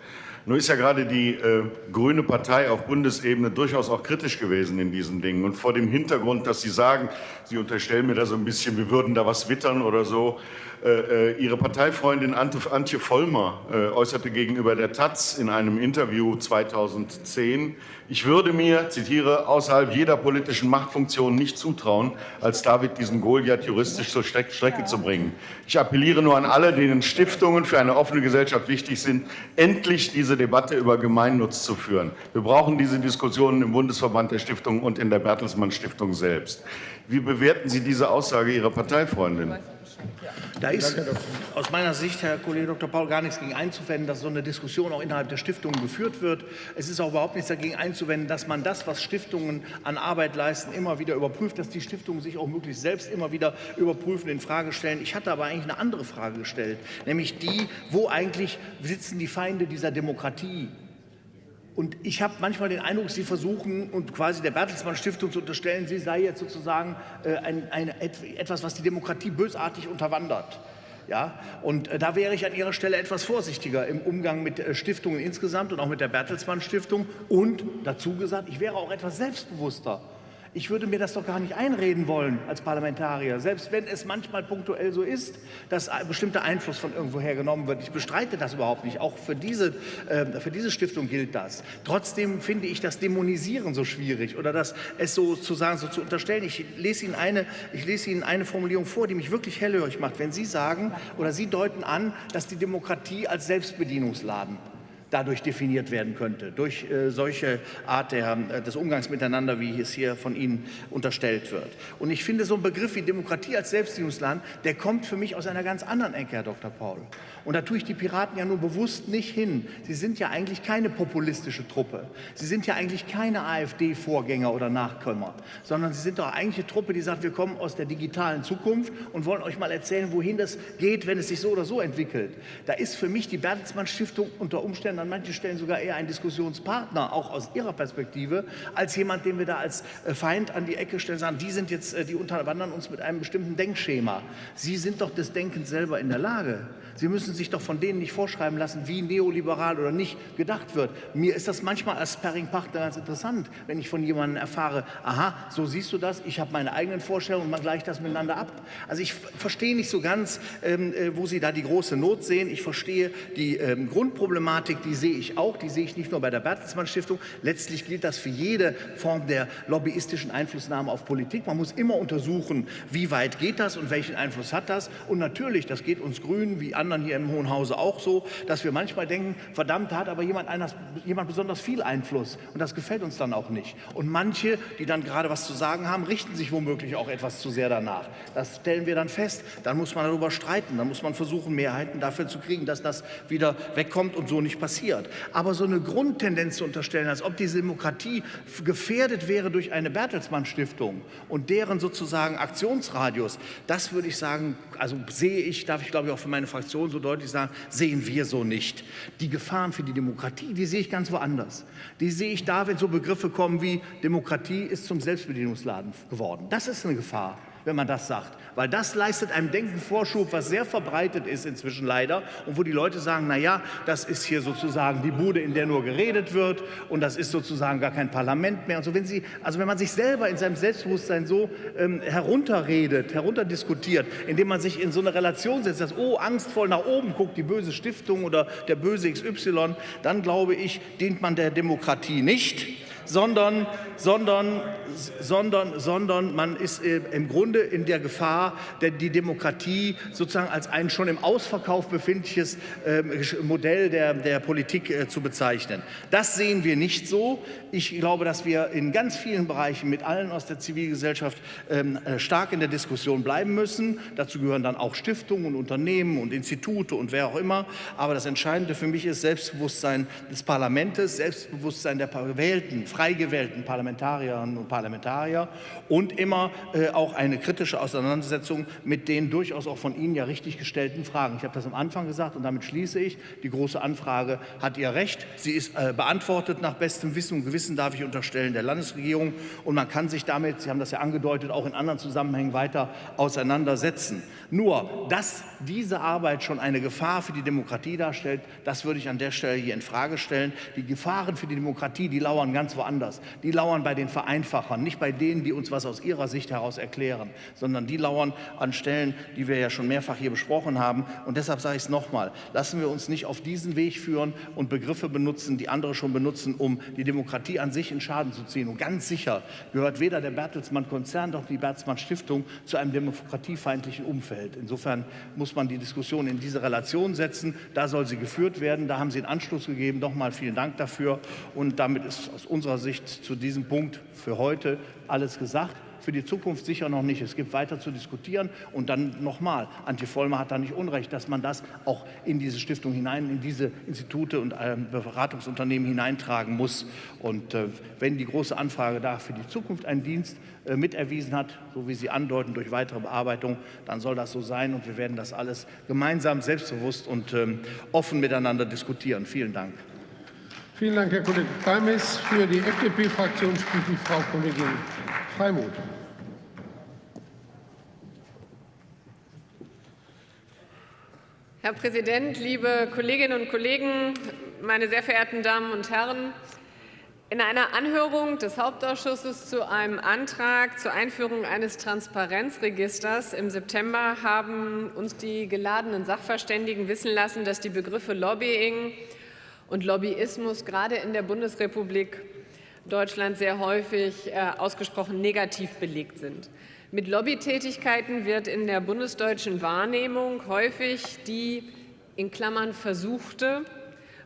Nur ist ja gerade die äh, Grüne Partei auf Bundesebene durchaus auch kritisch gewesen in diesen Dingen. Und vor dem Hintergrund, dass Sie sagen, Sie unterstellen mir da so ein bisschen, wir würden da was wittern oder so, äh, äh, ihre Parteifreundin Antje Vollmer äh, äußerte gegenüber der Taz in einem Interview 2010, ich würde mir, zitiere, außerhalb jeder politischen Machtfunktion nicht zutrauen, als David diesen Goliath juristisch zur Strecke zu bringen. Ich appelliere nur an alle, denen Stiftungen für eine offene Gesellschaft wichtig sind, endlich diese Debatte über Gemeinnutz zu führen. Wir brauchen diese Diskussionen im Bundesverband der Stiftungen und in der Bertelsmann Stiftung selbst. Wie bewerten Sie diese Aussage Ihrer Parteifreundin? Da ist aus meiner Sicht, Herr Kollege Dr. Paul, gar nichts gegen einzuwenden, dass so eine Diskussion auch innerhalb der Stiftungen geführt wird. Es ist auch überhaupt nichts dagegen einzuwenden, dass man das, was Stiftungen an Arbeit leisten, immer wieder überprüft, dass die Stiftungen sich auch möglichst selbst immer wieder überprüfen, in Frage stellen. Ich hatte aber eigentlich eine andere Frage gestellt, nämlich die, wo eigentlich sitzen die Feinde dieser Demokratie? Und ich habe manchmal den Eindruck, Sie versuchen und quasi der Bertelsmann Stiftung zu unterstellen, sie sei jetzt sozusagen äh, ein, ein, etwas, was die Demokratie bösartig unterwandert. Ja, und äh, da wäre ich an Ihrer Stelle etwas vorsichtiger im Umgang mit äh, Stiftungen insgesamt und auch mit der Bertelsmann Stiftung. Und dazu gesagt, ich wäre auch etwas selbstbewusster ich würde mir das doch gar nicht einreden wollen als Parlamentarier, selbst wenn es manchmal punktuell so ist, dass ein bestimmter Einfluss von irgendwoher genommen wird. Ich bestreite das überhaupt nicht. Auch für diese, äh, für diese Stiftung gilt das. Trotzdem finde ich das Dämonisieren so schwierig oder das es so zu sagen, so zu unterstellen. Ich lese Ihnen eine, ich lese Ihnen eine Formulierung vor, die mich wirklich hellhörig macht. Wenn Sie sagen oder Sie deuten an, dass die Demokratie als Selbstbedienungsladen dadurch definiert werden könnte, durch äh, solche Art der, äh, des Umgangs miteinander, wie es hier von Ihnen unterstellt wird. Und ich finde, so ein Begriff wie Demokratie als Selbstdienstland, der kommt für mich aus einer ganz anderen Ecke, Herr Dr. Paul. Und da tue ich die Piraten ja nur bewusst nicht hin. Sie sind ja eigentlich keine populistische Truppe. Sie sind ja eigentlich keine AfD-Vorgänger oder Nachkömmer, sondern Sie sind doch eigentlich eine Truppe, die sagt, wir kommen aus der digitalen Zukunft und wollen euch mal erzählen, wohin das geht, wenn es sich so oder so entwickelt. Da ist für mich die Bertelsmann Stiftung unter Umständen Stellen, an manchen Stellen sogar eher ein Diskussionspartner, auch aus Ihrer Perspektive, als jemand, den wir da als äh, Feind an die Ecke stellen, sagen, die sind jetzt, äh, die unterwandern uns mit einem bestimmten Denkschema. Sie sind doch des Denkens selber in der Lage. Sie müssen sich doch von denen nicht vorschreiben lassen, wie neoliberal oder nicht gedacht wird. Mir ist das manchmal als Sparringpartner ganz interessant, wenn ich von jemandem erfahre, aha, so siehst du das, ich habe meine eigenen Vorstellungen und man gleicht das miteinander ab. Also ich verstehe nicht so ganz, ähm, äh, wo Sie da die große Not sehen. Ich verstehe die ähm, Grundproblematik, die sehe ich auch, die sehe ich nicht nur bei der Bertelsmann Stiftung. Letztlich gilt das für jede Form der lobbyistischen Einflussnahme auf Politik. Man muss immer untersuchen, wie weit geht das und welchen Einfluss hat das. Und natürlich, das geht uns Grünen wie anderen hier im Hohen Hause auch so, dass wir manchmal denken, verdammt, da hat aber jemand, einer, jemand besonders viel Einfluss und das gefällt uns dann auch nicht. Und manche, die dann gerade was zu sagen haben, richten sich womöglich auch etwas zu sehr danach. Das stellen wir dann fest. Dann muss man darüber streiten, dann muss man versuchen, Mehrheiten dafür zu kriegen, dass das wieder wegkommt und so nicht passiert. Aber so eine Grundtendenz zu unterstellen, als ob diese Demokratie gefährdet wäre durch eine Bertelsmann Stiftung und deren sozusagen Aktionsradius, das würde ich sagen, also sehe ich, darf ich glaube ich auch für meine Fraktion so deutlich sagen, sehen wir so nicht. Die Gefahren für die Demokratie, die sehe ich ganz woanders. Die sehe ich da, wenn so Begriffe kommen wie Demokratie ist zum Selbstbedienungsladen geworden. Das ist eine Gefahr wenn man das sagt. Weil das leistet einem Denken Vorschub, was sehr verbreitet ist inzwischen leider und wo die Leute sagen, na ja, das ist hier sozusagen die Bude, in der nur geredet wird und das ist sozusagen gar kein Parlament mehr. Und so, wenn Sie, also wenn man sich selber in seinem Selbstbewusstsein so ähm, herunterredet, herunterdiskutiert, indem man sich in so eine Relation setzt, dass, oh, angstvoll nach oben guckt, die böse Stiftung oder der böse XY, dann glaube ich, dient man der Demokratie nicht sondern, sondern, sondern, sondern man ist äh, im Grunde in der Gefahr, die Demokratie sozusagen als ein schon im Ausverkauf befindliches ähm, Modell der, der Politik äh, zu bezeichnen. Das sehen wir nicht so. Ich glaube, dass wir in ganz vielen Bereichen mit allen aus der Zivilgesellschaft ähm, äh, stark in der Diskussion bleiben müssen. Dazu gehören dann auch Stiftungen und Unternehmen und Institute und wer auch immer. Aber das Entscheidende für mich ist Selbstbewusstsein des Parlaments, Selbstbewusstsein der gewählten, frei gewählten Parlamentarierinnen und Parlamentarier und immer äh, auch eine kritische Auseinandersetzung mit den durchaus auch von Ihnen ja richtig gestellten Fragen. Ich habe das am Anfang gesagt und damit schließe ich. Die große Anfrage hat ihr Recht. Sie ist äh, beantwortet nach bestem Wissen und Gewissen, darf ich unterstellen, der Landesregierung. Und man kann sich damit, Sie haben das ja angedeutet, auch in anderen Zusammenhängen weiter auseinandersetzen. Nur, dass diese Arbeit schon eine Gefahr für die Demokratie darstellt, das würde ich an der Stelle hier in Frage stellen. Die Gefahren für die Demokratie, die lauern ganz woanders. Die lauern bei den Vereinfachern, nicht bei denen, die uns was aus ihrer Sicht heraus erklären, sondern die lauern an Stellen, die wir ja schon mehrfach hier besprochen haben. Und deshalb sage ich es nochmal, lassen wir uns nicht auf diesen Weg führen und Begriffe benutzen, die andere schon benutzen, um die Demokratie an sich in Schaden zu ziehen. Und ganz sicher gehört weder der Bertelsmann-Konzern noch die Bertelsmann-Stiftung zu einem demokratiefeindlichen. Umfeld. Insofern muss man die Diskussion in diese Relation setzen. Da soll sie geführt werden. Da haben Sie einen Anschluss gegeben. Nochmal vielen Dank dafür. Und damit ist aus unserer Sicht zu diesem Punkt für heute alles gesagt für die Zukunft sicher noch nicht. Es gibt weiter zu diskutieren. Und dann nochmal, Antje Vollmer hat da nicht Unrecht, dass man das auch in diese Stiftung hinein, in diese Institute und äh, Beratungsunternehmen hineintragen muss. Und äh, wenn die große Anfrage da für die Zukunft einen Dienst äh, miterwiesen hat, so wie Sie andeuten, durch weitere Bearbeitung, dann soll das so sein. Und wir werden das alles gemeinsam, selbstbewusst und ähm, offen miteinander diskutieren. Vielen Dank. Vielen Dank, Herr Kollege Keimes. Für die FDP-Fraktion spricht die Frau Kollegin Freimuth. Herr Präsident, liebe Kolleginnen und Kollegen, meine sehr verehrten Damen und Herren! In einer Anhörung des Hauptausschusses zu einem Antrag zur Einführung eines Transparenzregisters im September haben uns die geladenen Sachverständigen wissen lassen, dass die Begriffe Lobbying und Lobbyismus gerade in der Bundesrepublik Deutschland sehr häufig äh, ausgesprochen negativ belegt sind. Mit Lobbytätigkeiten wird in der bundesdeutschen Wahrnehmung häufig die in Klammern versuchte,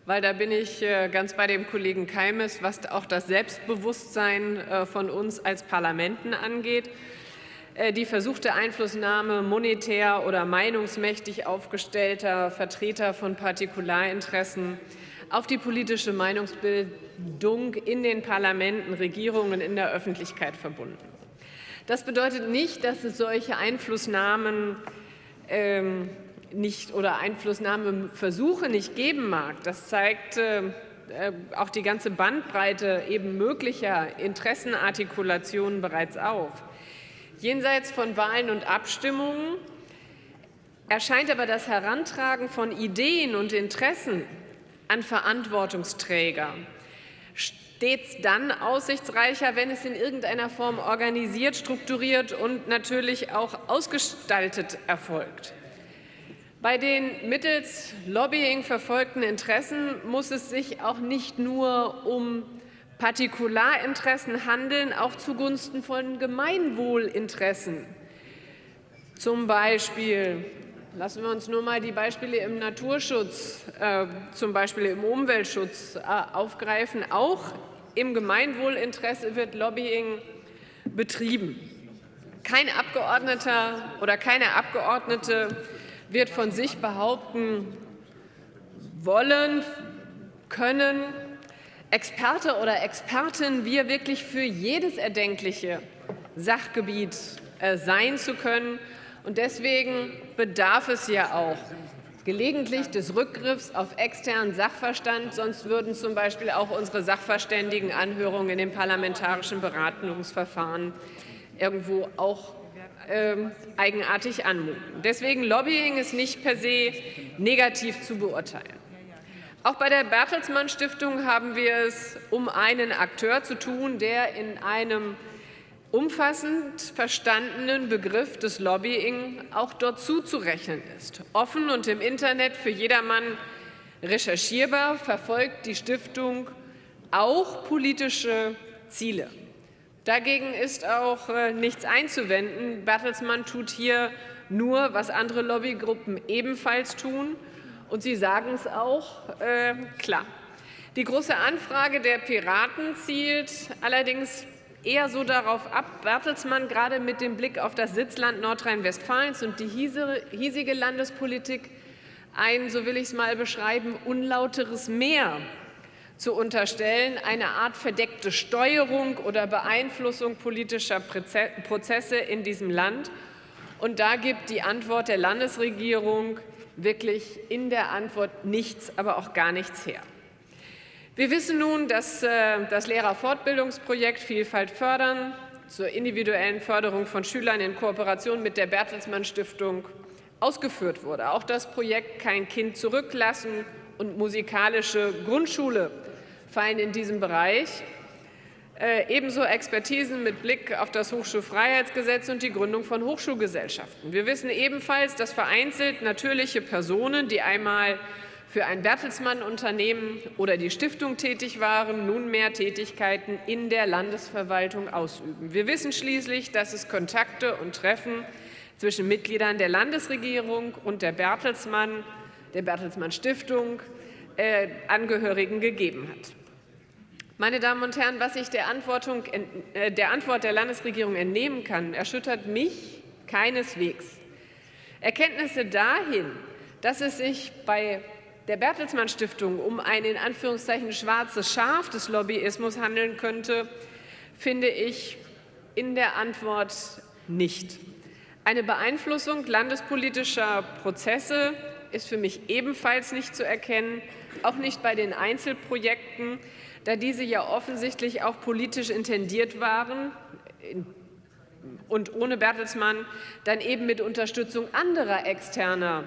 weil da bin ich äh, ganz bei dem Kollegen Keimes, was auch das Selbstbewusstsein äh, von uns als Parlamenten angeht, die versuchte Einflussnahme monetär oder meinungsmächtig aufgestellter Vertreter von Partikularinteressen auf die politische Meinungsbildung in den Parlamenten, Regierungen, in der Öffentlichkeit verbunden. Das bedeutet nicht, dass es solche Einflussnahmen ähm, nicht oder Einflussnahmeversuche nicht geben mag. Das zeigt äh, auch die ganze Bandbreite eben möglicher Interessenartikulationen bereits auf. Jenseits von Wahlen und Abstimmungen erscheint aber das Herantragen von Ideen und Interessen an Verantwortungsträger stets dann aussichtsreicher, wenn es in irgendeiner Form organisiert, strukturiert und natürlich auch ausgestaltet erfolgt. Bei den mittels Lobbying verfolgten Interessen muss es sich auch nicht nur um Partikularinteressen handeln, auch zugunsten von Gemeinwohlinteressen. Zum Beispiel Lassen wir uns nur mal die Beispiele im Naturschutz, äh, zum Beispiel im Umweltschutz äh, aufgreifen. Auch im Gemeinwohlinteresse wird Lobbying betrieben. Kein Abgeordneter oder keine Abgeordnete wird von sich behaupten wollen, können, Experte oder Expertin wir wirklich für jedes erdenkliche Sachgebiet äh, sein zu können und deswegen bedarf es ja auch gelegentlich des Rückgriffs auf externen Sachverstand, sonst würden zum Beispiel auch unsere Sachverständigenanhörungen in den parlamentarischen Beratungsverfahren irgendwo auch äh, eigenartig anmuten. Deswegen Lobbying ist nicht per se negativ zu beurteilen. Auch bei der Bertelsmann Stiftung haben wir es um einen Akteur zu tun, der in einem umfassend verstandenen Begriff des Lobbying auch dort zuzurechnen ist. Offen und im Internet für jedermann recherchierbar verfolgt die Stiftung auch politische Ziele. Dagegen ist auch äh, nichts einzuwenden. Bertelsmann tut hier nur, was andere Lobbygruppen ebenfalls tun. Und Sie sagen es auch äh, klar. Die Große Anfrage der Piraten zielt allerdings eher so darauf ab, Bertelsmann gerade mit dem Blick auf das Sitzland Nordrhein-Westfalens und die hiesige Landespolitik ein, so will ich es mal beschreiben, unlauteres Meer zu unterstellen, eine Art verdeckte Steuerung oder Beeinflussung politischer Prozesse in diesem Land. Und da gibt die Antwort der Landesregierung wirklich in der Antwort nichts, aber auch gar nichts her. Wir wissen nun, dass äh, das Lehrerfortbildungsprojekt Vielfalt fördern zur individuellen Förderung von Schülern in Kooperation mit der Bertelsmann Stiftung ausgeführt wurde. Auch das Projekt Kein Kind zurücklassen und musikalische Grundschule fallen in diesem Bereich. Äh, ebenso Expertisen mit Blick auf das Hochschulfreiheitsgesetz und die Gründung von Hochschulgesellschaften. Wir wissen ebenfalls, dass vereinzelt natürliche Personen, die einmal für ein Bertelsmann-Unternehmen oder die Stiftung tätig waren, nunmehr Tätigkeiten in der Landesverwaltung ausüben. Wir wissen schließlich, dass es Kontakte und Treffen zwischen Mitgliedern der Landesregierung und der Bertelsmann, der Bertelsmann Stiftung, äh, Angehörigen gegeben hat. Meine Damen und Herren, was ich der, äh, der Antwort der Landesregierung entnehmen kann, erschüttert mich keineswegs. Erkenntnisse dahin, dass es sich bei der Bertelsmann Stiftung um ein in Anführungszeichen schwarzes Schaf des Lobbyismus handeln könnte, finde ich in der Antwort nicht. Eine Beeinflussung landespolitischer Prozesse ist für mich ebenfalls nicht zu erkennen, auch nicht bei den Einzelprojekten, da diese ja offensichtlich auch politisch intendiert waren und ohne Bertelsmann dann eben mit Unterstützung anderer externer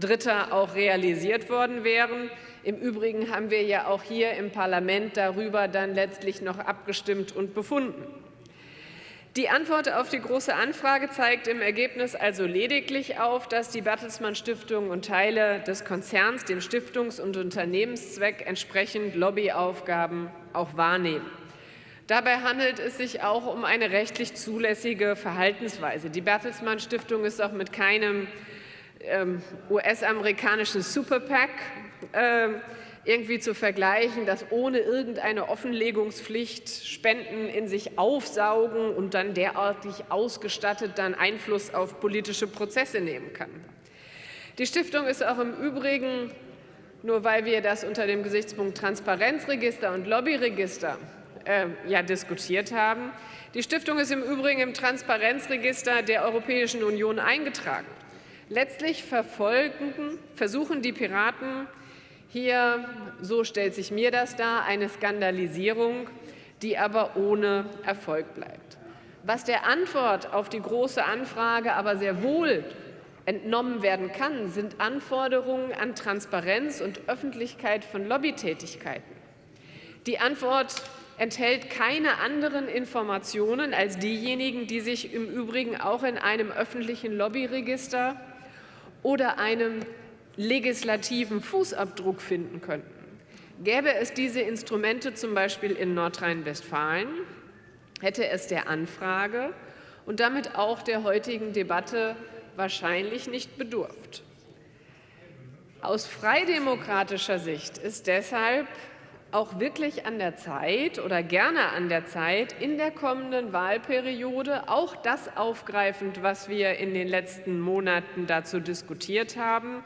Dritter auch realisiert worden wären. Im Übrigen haben wir ja auch hier im Parlament darüber dann letztlich noch abgestimmt und befunden. Die Antwort auf die Große Anfrage zeigt im Ergebnis also lediglich auf, dass die Bertelsmann Stiftung und Teile des Konzerns dem Stiftungs- und Unternehmenszweck entsprechend Lobbyaufgaben auch wahrnehmen. Dabei handelt es sich auch um eine rechtlich zulässige Verhaltensweise. Die Bertelsmann Stiftung ist auch mit keinem US-amerikanischen Superpack äh, irgendwie zu vergleichen, das ohne irgendeine Offenlegungspflicht Spenden in sich aufsaugen und dann derartig ausgestattet dann Einfluss auf politische Prozesse nehmen kann. Die Stiftung ist auch im Übrigen, nur weil wir das unter dem Gesichtspunkt Transparenzregister und Lobbyregister äh, ja diskutiert haben, die Stiftung ist im Übrigen im Transparenzregister der Europäischen Union eingetragen. Letztlich versuchen die Piraten hier, so stellt sich mir das dar, eine Skandalisierung, die aber ohne Erfolg bleibt. Was der Antwort auf die Große Anfrage aber sehr wohl entnommen werden kann, sind Anforderungen an Transparenz und Öffentlichkeit von Lobbytätigkeiten. Die Antwort enthält keine anderen Informationen als diejenigen, die sich im Übrigen auch in einem öffentlichen Lobbyregister oder einem legislativen Fußabdruck finden könnten. Gäbe es diese Instrumente zum Beispiel in Nordrhein-Westfalen, hätte es der Anfrage und damit auch der heutigen Debatte wahrscheinlich nicht bedurft. Aus freidemokratischer Sicht ist deshalb auch wirklich an der Zeit oder gerne an der Zeit, in der kommenden Wahlperiode auch das aufgreifend, was wir in den letzten Monaten dazu diskutiert haben,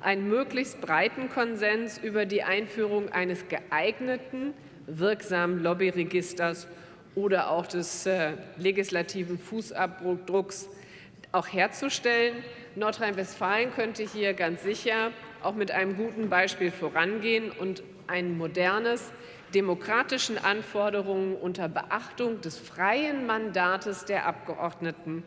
einen möglichst breiten Konsens über die Einführung eines geeigneten, wirksamen Lobbyregisters oder auch des äh, legislativen Fußabdrucks auch herzustellen. Nordrhein-Westfalen könnte hier ganz sicher auch mit einem guten Beispiel vorangehen und ein modernes, demokratischen Anforderungen unter Beachtung des freien Mandates der Abgeordneten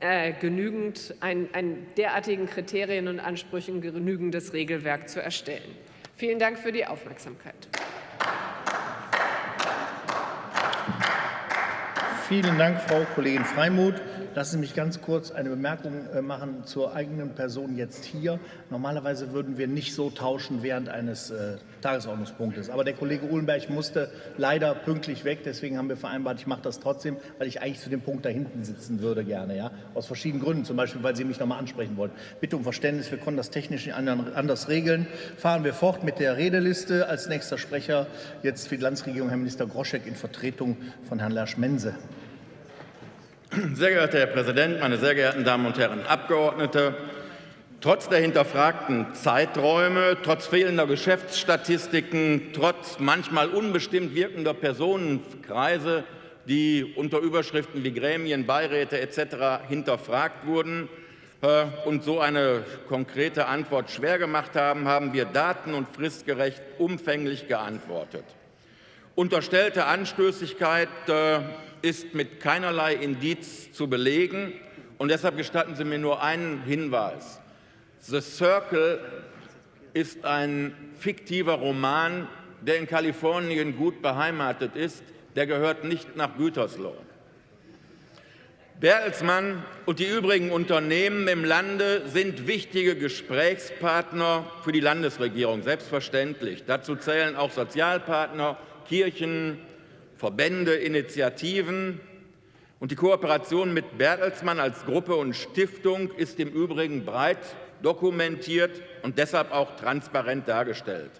äh, genügend ein, ein derartigen Kriterien und Ansprüchen genügendes Regelwerk zu erstellen. Vielen Dank für die Aufmerksamkeit. Vielen Dank, Frau Kollegin Freimuth. Lassen Sie mich ganz kurz eine Bemerkung äh, machen zur eigenen Person jetzt hier. Normalerweise würden wir nicht so tauschen während eines äh, Tagesordnungspunktes. Aber der Kollege Uhlenberg musste leider pünktlich weg. Deswegen haben wir vereinbart, ich mache das trotzdem, weil ich eigentlich zu dem Punkt da hinten sitzen würde gerne. Ja? Aus verschiedenen Gründen, zum Beispiel, weil Sie mich noch mal ansprechen wollten. Bitte um Verständnis, wir konnten das technisch anders regeln. Fahren wir fort mit der Redeliste. Als nächster Sprecher jetzt für die Landesregierung Herr Minister Groschek in Vertretung von Herrn Lersch-Mense. Sehr geehrter Herr Präsident, meine sehr geehrten Damen und Herren Abgeordnete! Trotz der hinterfragten Zeiträume, trotz fehlender Geschäftsstatistiken, trotz manchmal unbestimmt wirkender Personenkreise, die unter Überschriften wie Gremien, Beiräte etc. hinterfragt wurden äh, und so eine konkrete Antwort schwer gemacht haben, haben wir daten- und fristgerecht umfänglich geantwortet. Unterstellte Anstößigkeit äh, ist mit keinerlei Indiz zu belegen. Und deshalb gestatten Sie mir nur einen Hinweis. The Circle ist ein fiktiver Roman, der in Kalifornien gut beheimatet ist. Der gehört nicht nach Gütersloh. Bertelsmann und die übrigen Unternehmen im Lande sind wichtige Gesprächspartner für die Landesregierung, selbstverständlich. Dazu zählen auch Sozialpartner, Kirchen, Verbände, Initiativen. Und die Kooperation mit Bertelsmann als Gruppe und Stiftung ist im Übrigen breit dokumentiert und deshalb auch transparent dargestellt.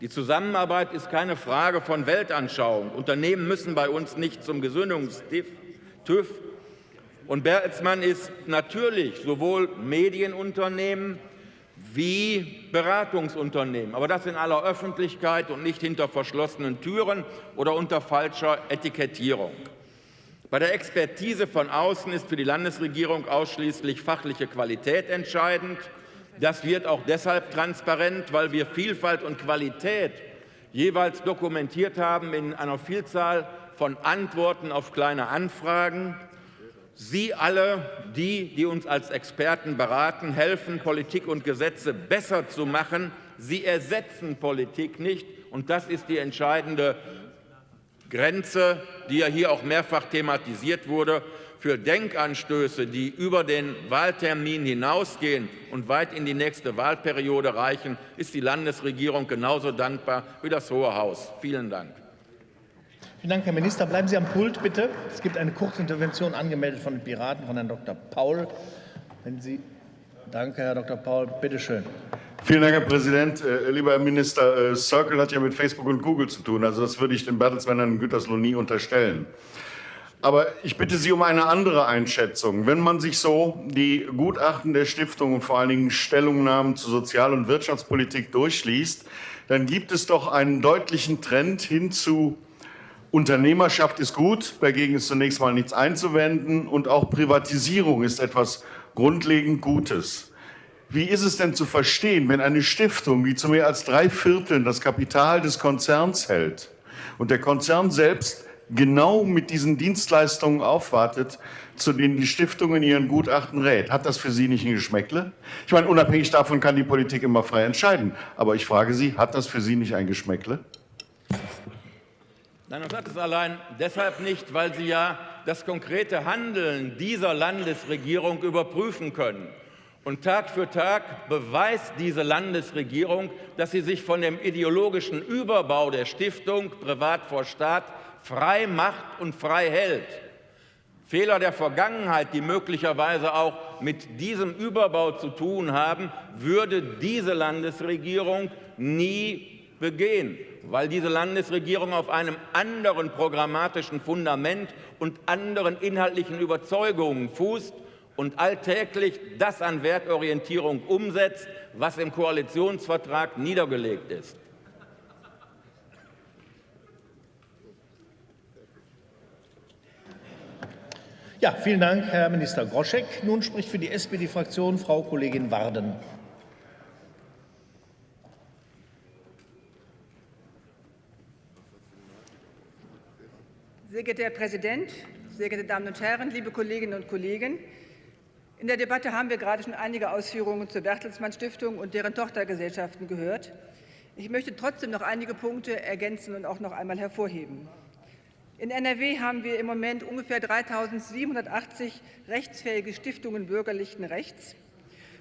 Die Zusammenarbeit ist keine Frage von Weltanschauung. Unternehmen müssen bei uns nicht zum Gesundungstüv. Und Bertelsmann ist natürlich sowohl Medienunternehmen wie Beratungsunternehmen, aber das in aller Öffentlichkeit und nicht hinter verschlossenen Türen oder unter falscher Etikettierung. Bei der Expertise von außen ist für die Landesregierung ausschließlich fachliche Qualität entscheidend. Das wird auch deshalb transparent, weil wir Vielfalt und Qualität jeweils dokumentiert haben in einer Vielzahl von Antworten auf kleine Anfragen. Sie alle, die, die uns als Experten beraten, helfen, Politik und Gesetze besser zu machen. Sie ersetzen Politik nicht. Und das ist die entscheidende Grenze, die ja hier auch mehrfach thematisiert wurde. Für Denkanstöße, die über den Wahltermin hinausgehen und weit in die nächste Wahlperiode reichen, ist die Landesregierung genauso dankbar wie das Hohe Haus. Vielen Dank. Vielen Dank, Herr Minister. Bleiben Sie am Pult, bitte. Es gibt eine Kurzintervention angemeldet von den Piraten, von Herrn Dr. Paul. Wenn Sie Danke, Herr Dr. Paul. Bitte schön. Vielen Dank, Herr Präsident. Äh, lieber Herr Minister, äh, Circle hat ja mit Facebook und Google zu tun. Also das würde ich den Bertelsmännern in Gütersloh nie unterstellen. Aber ich bitte Sie um eine andere Einschätzung. Wenn man sich so die Gutachten der Stiftung und vor allen Dingen Stellungnahmen zur Sozial- und Wirtschaftspolitik durchliest, dann gibt es doch einen deutlichen Trend hin zu Unternehmerschaft ist gut, dagegen ist zunächst mal nichts einzuwenden und auch Privatisierung ist etwas grundlegend Gutes. Wie ist es denn zu verstehen, wenn eine Stiftung, die zu mehr als drei Vierteln das Kapital des Konzerns hält und der Konzern selbst genau mit diesen Dienstleistungen aufwartet, zu denen die Stiftung in ihren Gutachten rät. Hat das für Sie nicht ein Geschmäckle? Ich meine, unabhängig davon kann die Politik immer frei entscheiden. Aber ich frage Sie, hat das für Sie nicht ein Geschmäckle? Nein, das hat es allein deshalb nicht, weil Sie ja das konkrete Handeln dieser Landesregierung überprüfen können. Und Tag für Tag beweist diese Landesregierung, dass sie sich von dem ideologischen Überbau der Stiftung Privat vor Staat frei macht und frei hält. Fehler der Vergangenheit, die möglicherweise auch mit diesem Überbau zu tun haben, würde diese Landesregierung nie begehen, weil diese Landesregierung auf einem anderen programmatischen Fundament und anderen inhaltlichen Überzeugungen fußt und alltäglich das an Wertorientierung umsetzt, was im Koalitionsvertrag niedergelegt ist. Ja, vielen Dank, Herr Minister Groschek. Nun spricht für die SPD-Fraktion Frau Kollegin Warden. Sehr geehrter Herr Präsident, sehr geehrte Damen und Herren, liebe Kolleginnen und Kollegen! In der Debatte haben wir gerade schon einige Ausführungen zur Bertelsmann Stiftung und deren Tochtergesellschaften gehört. Ich möchte trotzdem noch einige Punkte ergänzen und auch noch einmal hervorheben. In NRW haben wir im Moment ungefähr 3.780 rechtsfähige Stiftungen bürgerlichen Rechts.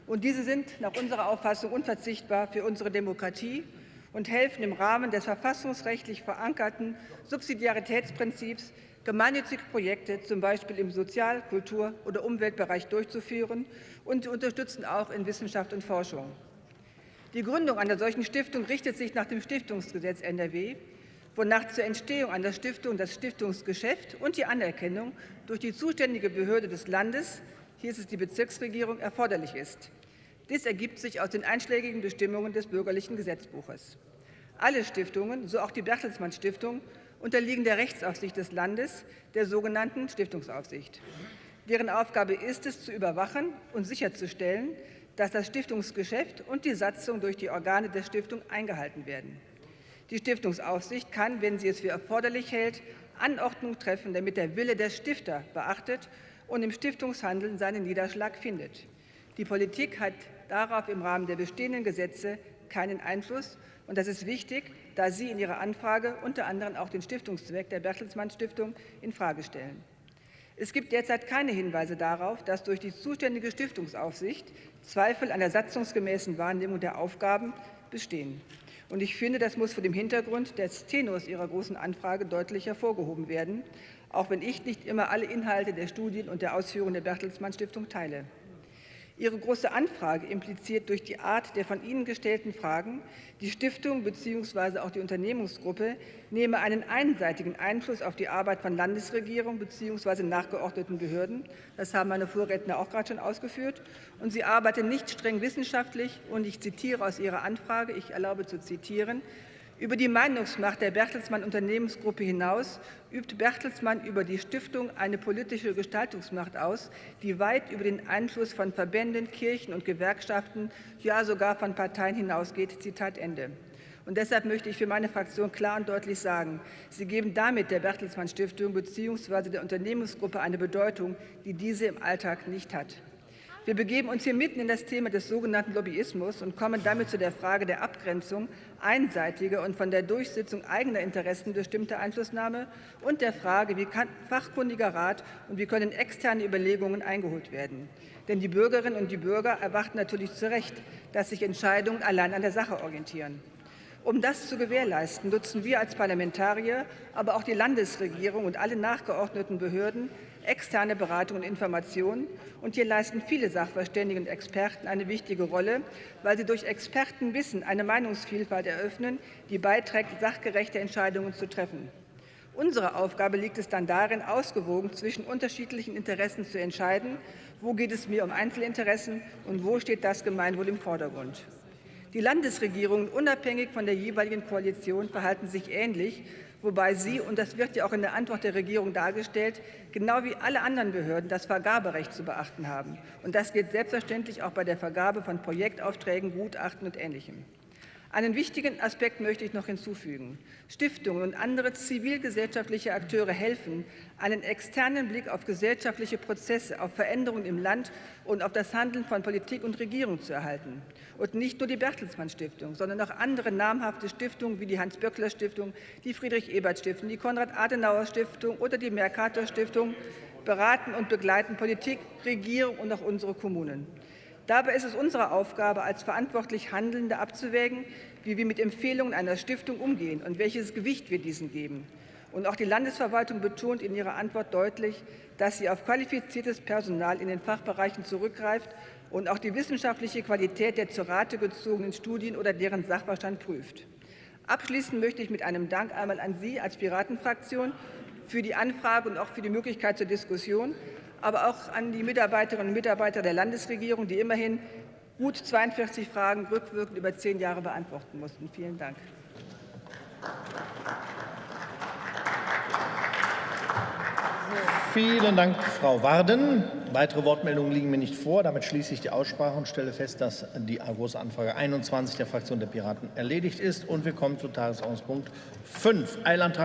Und diese sind nach unserer Auffassung unverzichtbar für unsere Demokratie und helfen im Rahmen des verfassungsrechtlich verankerten Subsidiaritätsprinzips gemeinnützige Projekte zum Beispiel im Sozial-, Kultur- oder Umweltbereich durchzuführen und unterstützen auch in Wissenschaft und Forschung. Die Gründung einer solchen Stiftung richtet sich nach dem Stiftungsgesetz NRW wonach zur Entstehung einer Stiftung das Stiftungsgeschäft und die Anerkennung durch die zuständige Behörde des Landes, hier ist es die Bezirksregierung, erforderlich ist. Dies ergibt sich aus den einschlägigen Bestimmungen des Bürgerlichen Gesetzbuches. Alle Stiftungen, so auch die Bertelsmann Stiftung, unterliegen der Rechtsaufsicht des Landes, der sogenannten Stiftungsaufsicht. Deren Aufgabe ist es, zu überwachen und sicherzustellen, dass das Stiftungsgeschäft und die Satzung durch die Organe der Stiftung eingehalten werden. Die Stiftungsaufsicht kann, wenn sie es für erforderlich hält, Anordnung treffen, damit der Wille der Stifter beachtet und im Stiftungshandeln seinen Niederschlag findet. Die Politik hat darauf im Rahmen der bestehenden Gesetze keinen Einfluss. Und das ist wichtig, da Sie in Ihrer Anfrage unter anderem auch den Stiftungszweck der Bertelsmann Stiftung infrage stellen. Es gibt derzeit keine Hinweise darauf, dass durch die zuständige Stiftungsaufsicht Zweifel an der satzungsgemäßen Wahrnehmung der Aufgaben bestehen. Und ich finde, das muss vor dem Hintergrund des Tenors Ihrer großen Anfrage deutlich hervorgehoben werden, auch wenn ich nicht immer alle Inhalte der Studien und der Ausführungen der Bertelsmann Stiftung teile. Ihre große Anfrage impliziert durch die Art der von Ihnen gestellten Fragen, die Stiftung bzw. auch die Unternehmensgruppe nehme einen einseitigen Einfluss auf die Arbeit von Landesregierung bzw. nachgeordneten Behörden. Das haben meine Vorredner auch gerade schon ausgeführt. Und sie arbeite nicht streng wissenschaftlich. Und ich zitiere aus Ihrer Anfrage, ich erlaube zu zitieren, über die Meinungsmacht der Bertelsmann Unternehmensgruppe hinaus übt Bertelsmann über die Stiftung eine politische Gestaltungsmacht aus, die weit über den Einfluss von Verbänden, Kirchen und Gewerkschaften, ja sogar von Parteien hinausgeht. Zitat Ende. Und deshalb möchte ich für meine Fraktion klar und deutlich sagen, Sie geben damit der Bertelsmann Stiftung bzw. der Unternehmensgruppe eine Bedeutung, die diese im Alltag nicht hat. Wir begeben uns hier mitten in das Thema des sogenannten Lobbyismus und kommen damit zu der Frage der Abgrenzung einseitiger und von der Durchsetzung eigener Interessen bestimmter Einflussnahme und der Frage, wie kann fachkundiger Rat und wie können externe Überlegungen eingeholt werden. Denn die Bürgerinnen und die Bürger erwarten natürlich zu Recht, dass sich Entscheidungen allein an der Sache orientieren. Um das zu gewährleisten, nutzen wir als Parlamentarier, aber auch die Landesregierung und alle nachgeordneten Behörden externe Beratung und Information. Und hier leisten viele Sachverständige und Experten eine wichtige Rolle, weil sie durch Expertenwissen eine Meinungsvielfalt eröffnen, die beiträgt, sachgerechte Entscheidungen zu treffen. Unsere Aufgabe liegt es dann darin, ausgewogen zwischen unterschiedlichen Interessen zu entscheiden, wo geht es mir um Einzelinteressen und wo steht das Gemeinwohl im Vordergrund. Die Landesregierungen, unabhängig von der jeweiligen Koalition, verhalten sich ähnlich, wobei sie, und das wird ja auch in der Antwort der Regierung dargestellt, genau wie alle anderen Behörden das Vergaberecht zu beachten haben. Und das gilt selbstverständlich auch bei der Vergabe von Projektaufträgen, Gutachten und Ähnlichem. Einen wichtigen Aspekt möchte ich noch hinzufügen. Stiftungen und andere zivilgesellschaftliche Akteure helfen, einen externen Blick auf gesellschaftliche Prozesse, auf Veränderungen im Land und auf das Handeln von Politik und Regierung zu erhalten. Und nicht nur die Bertelsmann Stiftung, sondern auch andere namhafte Stiftungen wie die Hans-Böckler Stiftung, die Friedrich-Ebert-Stiftung, die Konrad-Adenauer-Stiftung oder die Mercator-Stiftung beraten und begleiten Politik, Regierung und auch unsere Kommunen. Dabei ist es unsere Aufgabe, als verantwortlich Handelnde abzuwägen, wie wir mit Empfehlungen einer Stiftung umgehen und welches Gewicht wir diesen geben. Und auch die Landesverwaltung betont in ihrer Antwort deutlich, dass sie auf qualifiziertes Personal in den Fachbereichen zurückgreift und auch die wissenschaftliche Qualität der zur Rate gezogenen Studien oder deren Sachverstand prüft. Abschließend möchte ich mit einem Dank einmal an Sie als Piratenfraktion für die Anfrage und auch für die Möglichkeit zur Diskussion, aber auch an die Mitarbeiterinnen und Mitarbeiter der Landesregierung, die immerhin gut 42 Fragen rückwirkend über zehn Jahre beantworten mussten. Vielen Dank. Vielen Dank, Frau Warden. Weitere Wortmeldungen liegen mir nicht vor. Damit schließe ich die Aussprache und stelle fest, dass die Große Anfrage 21 der Fraktion der Piraten erledigt ist. Und wir kommen zu Tagesordnungspunkt 5, Eilantrag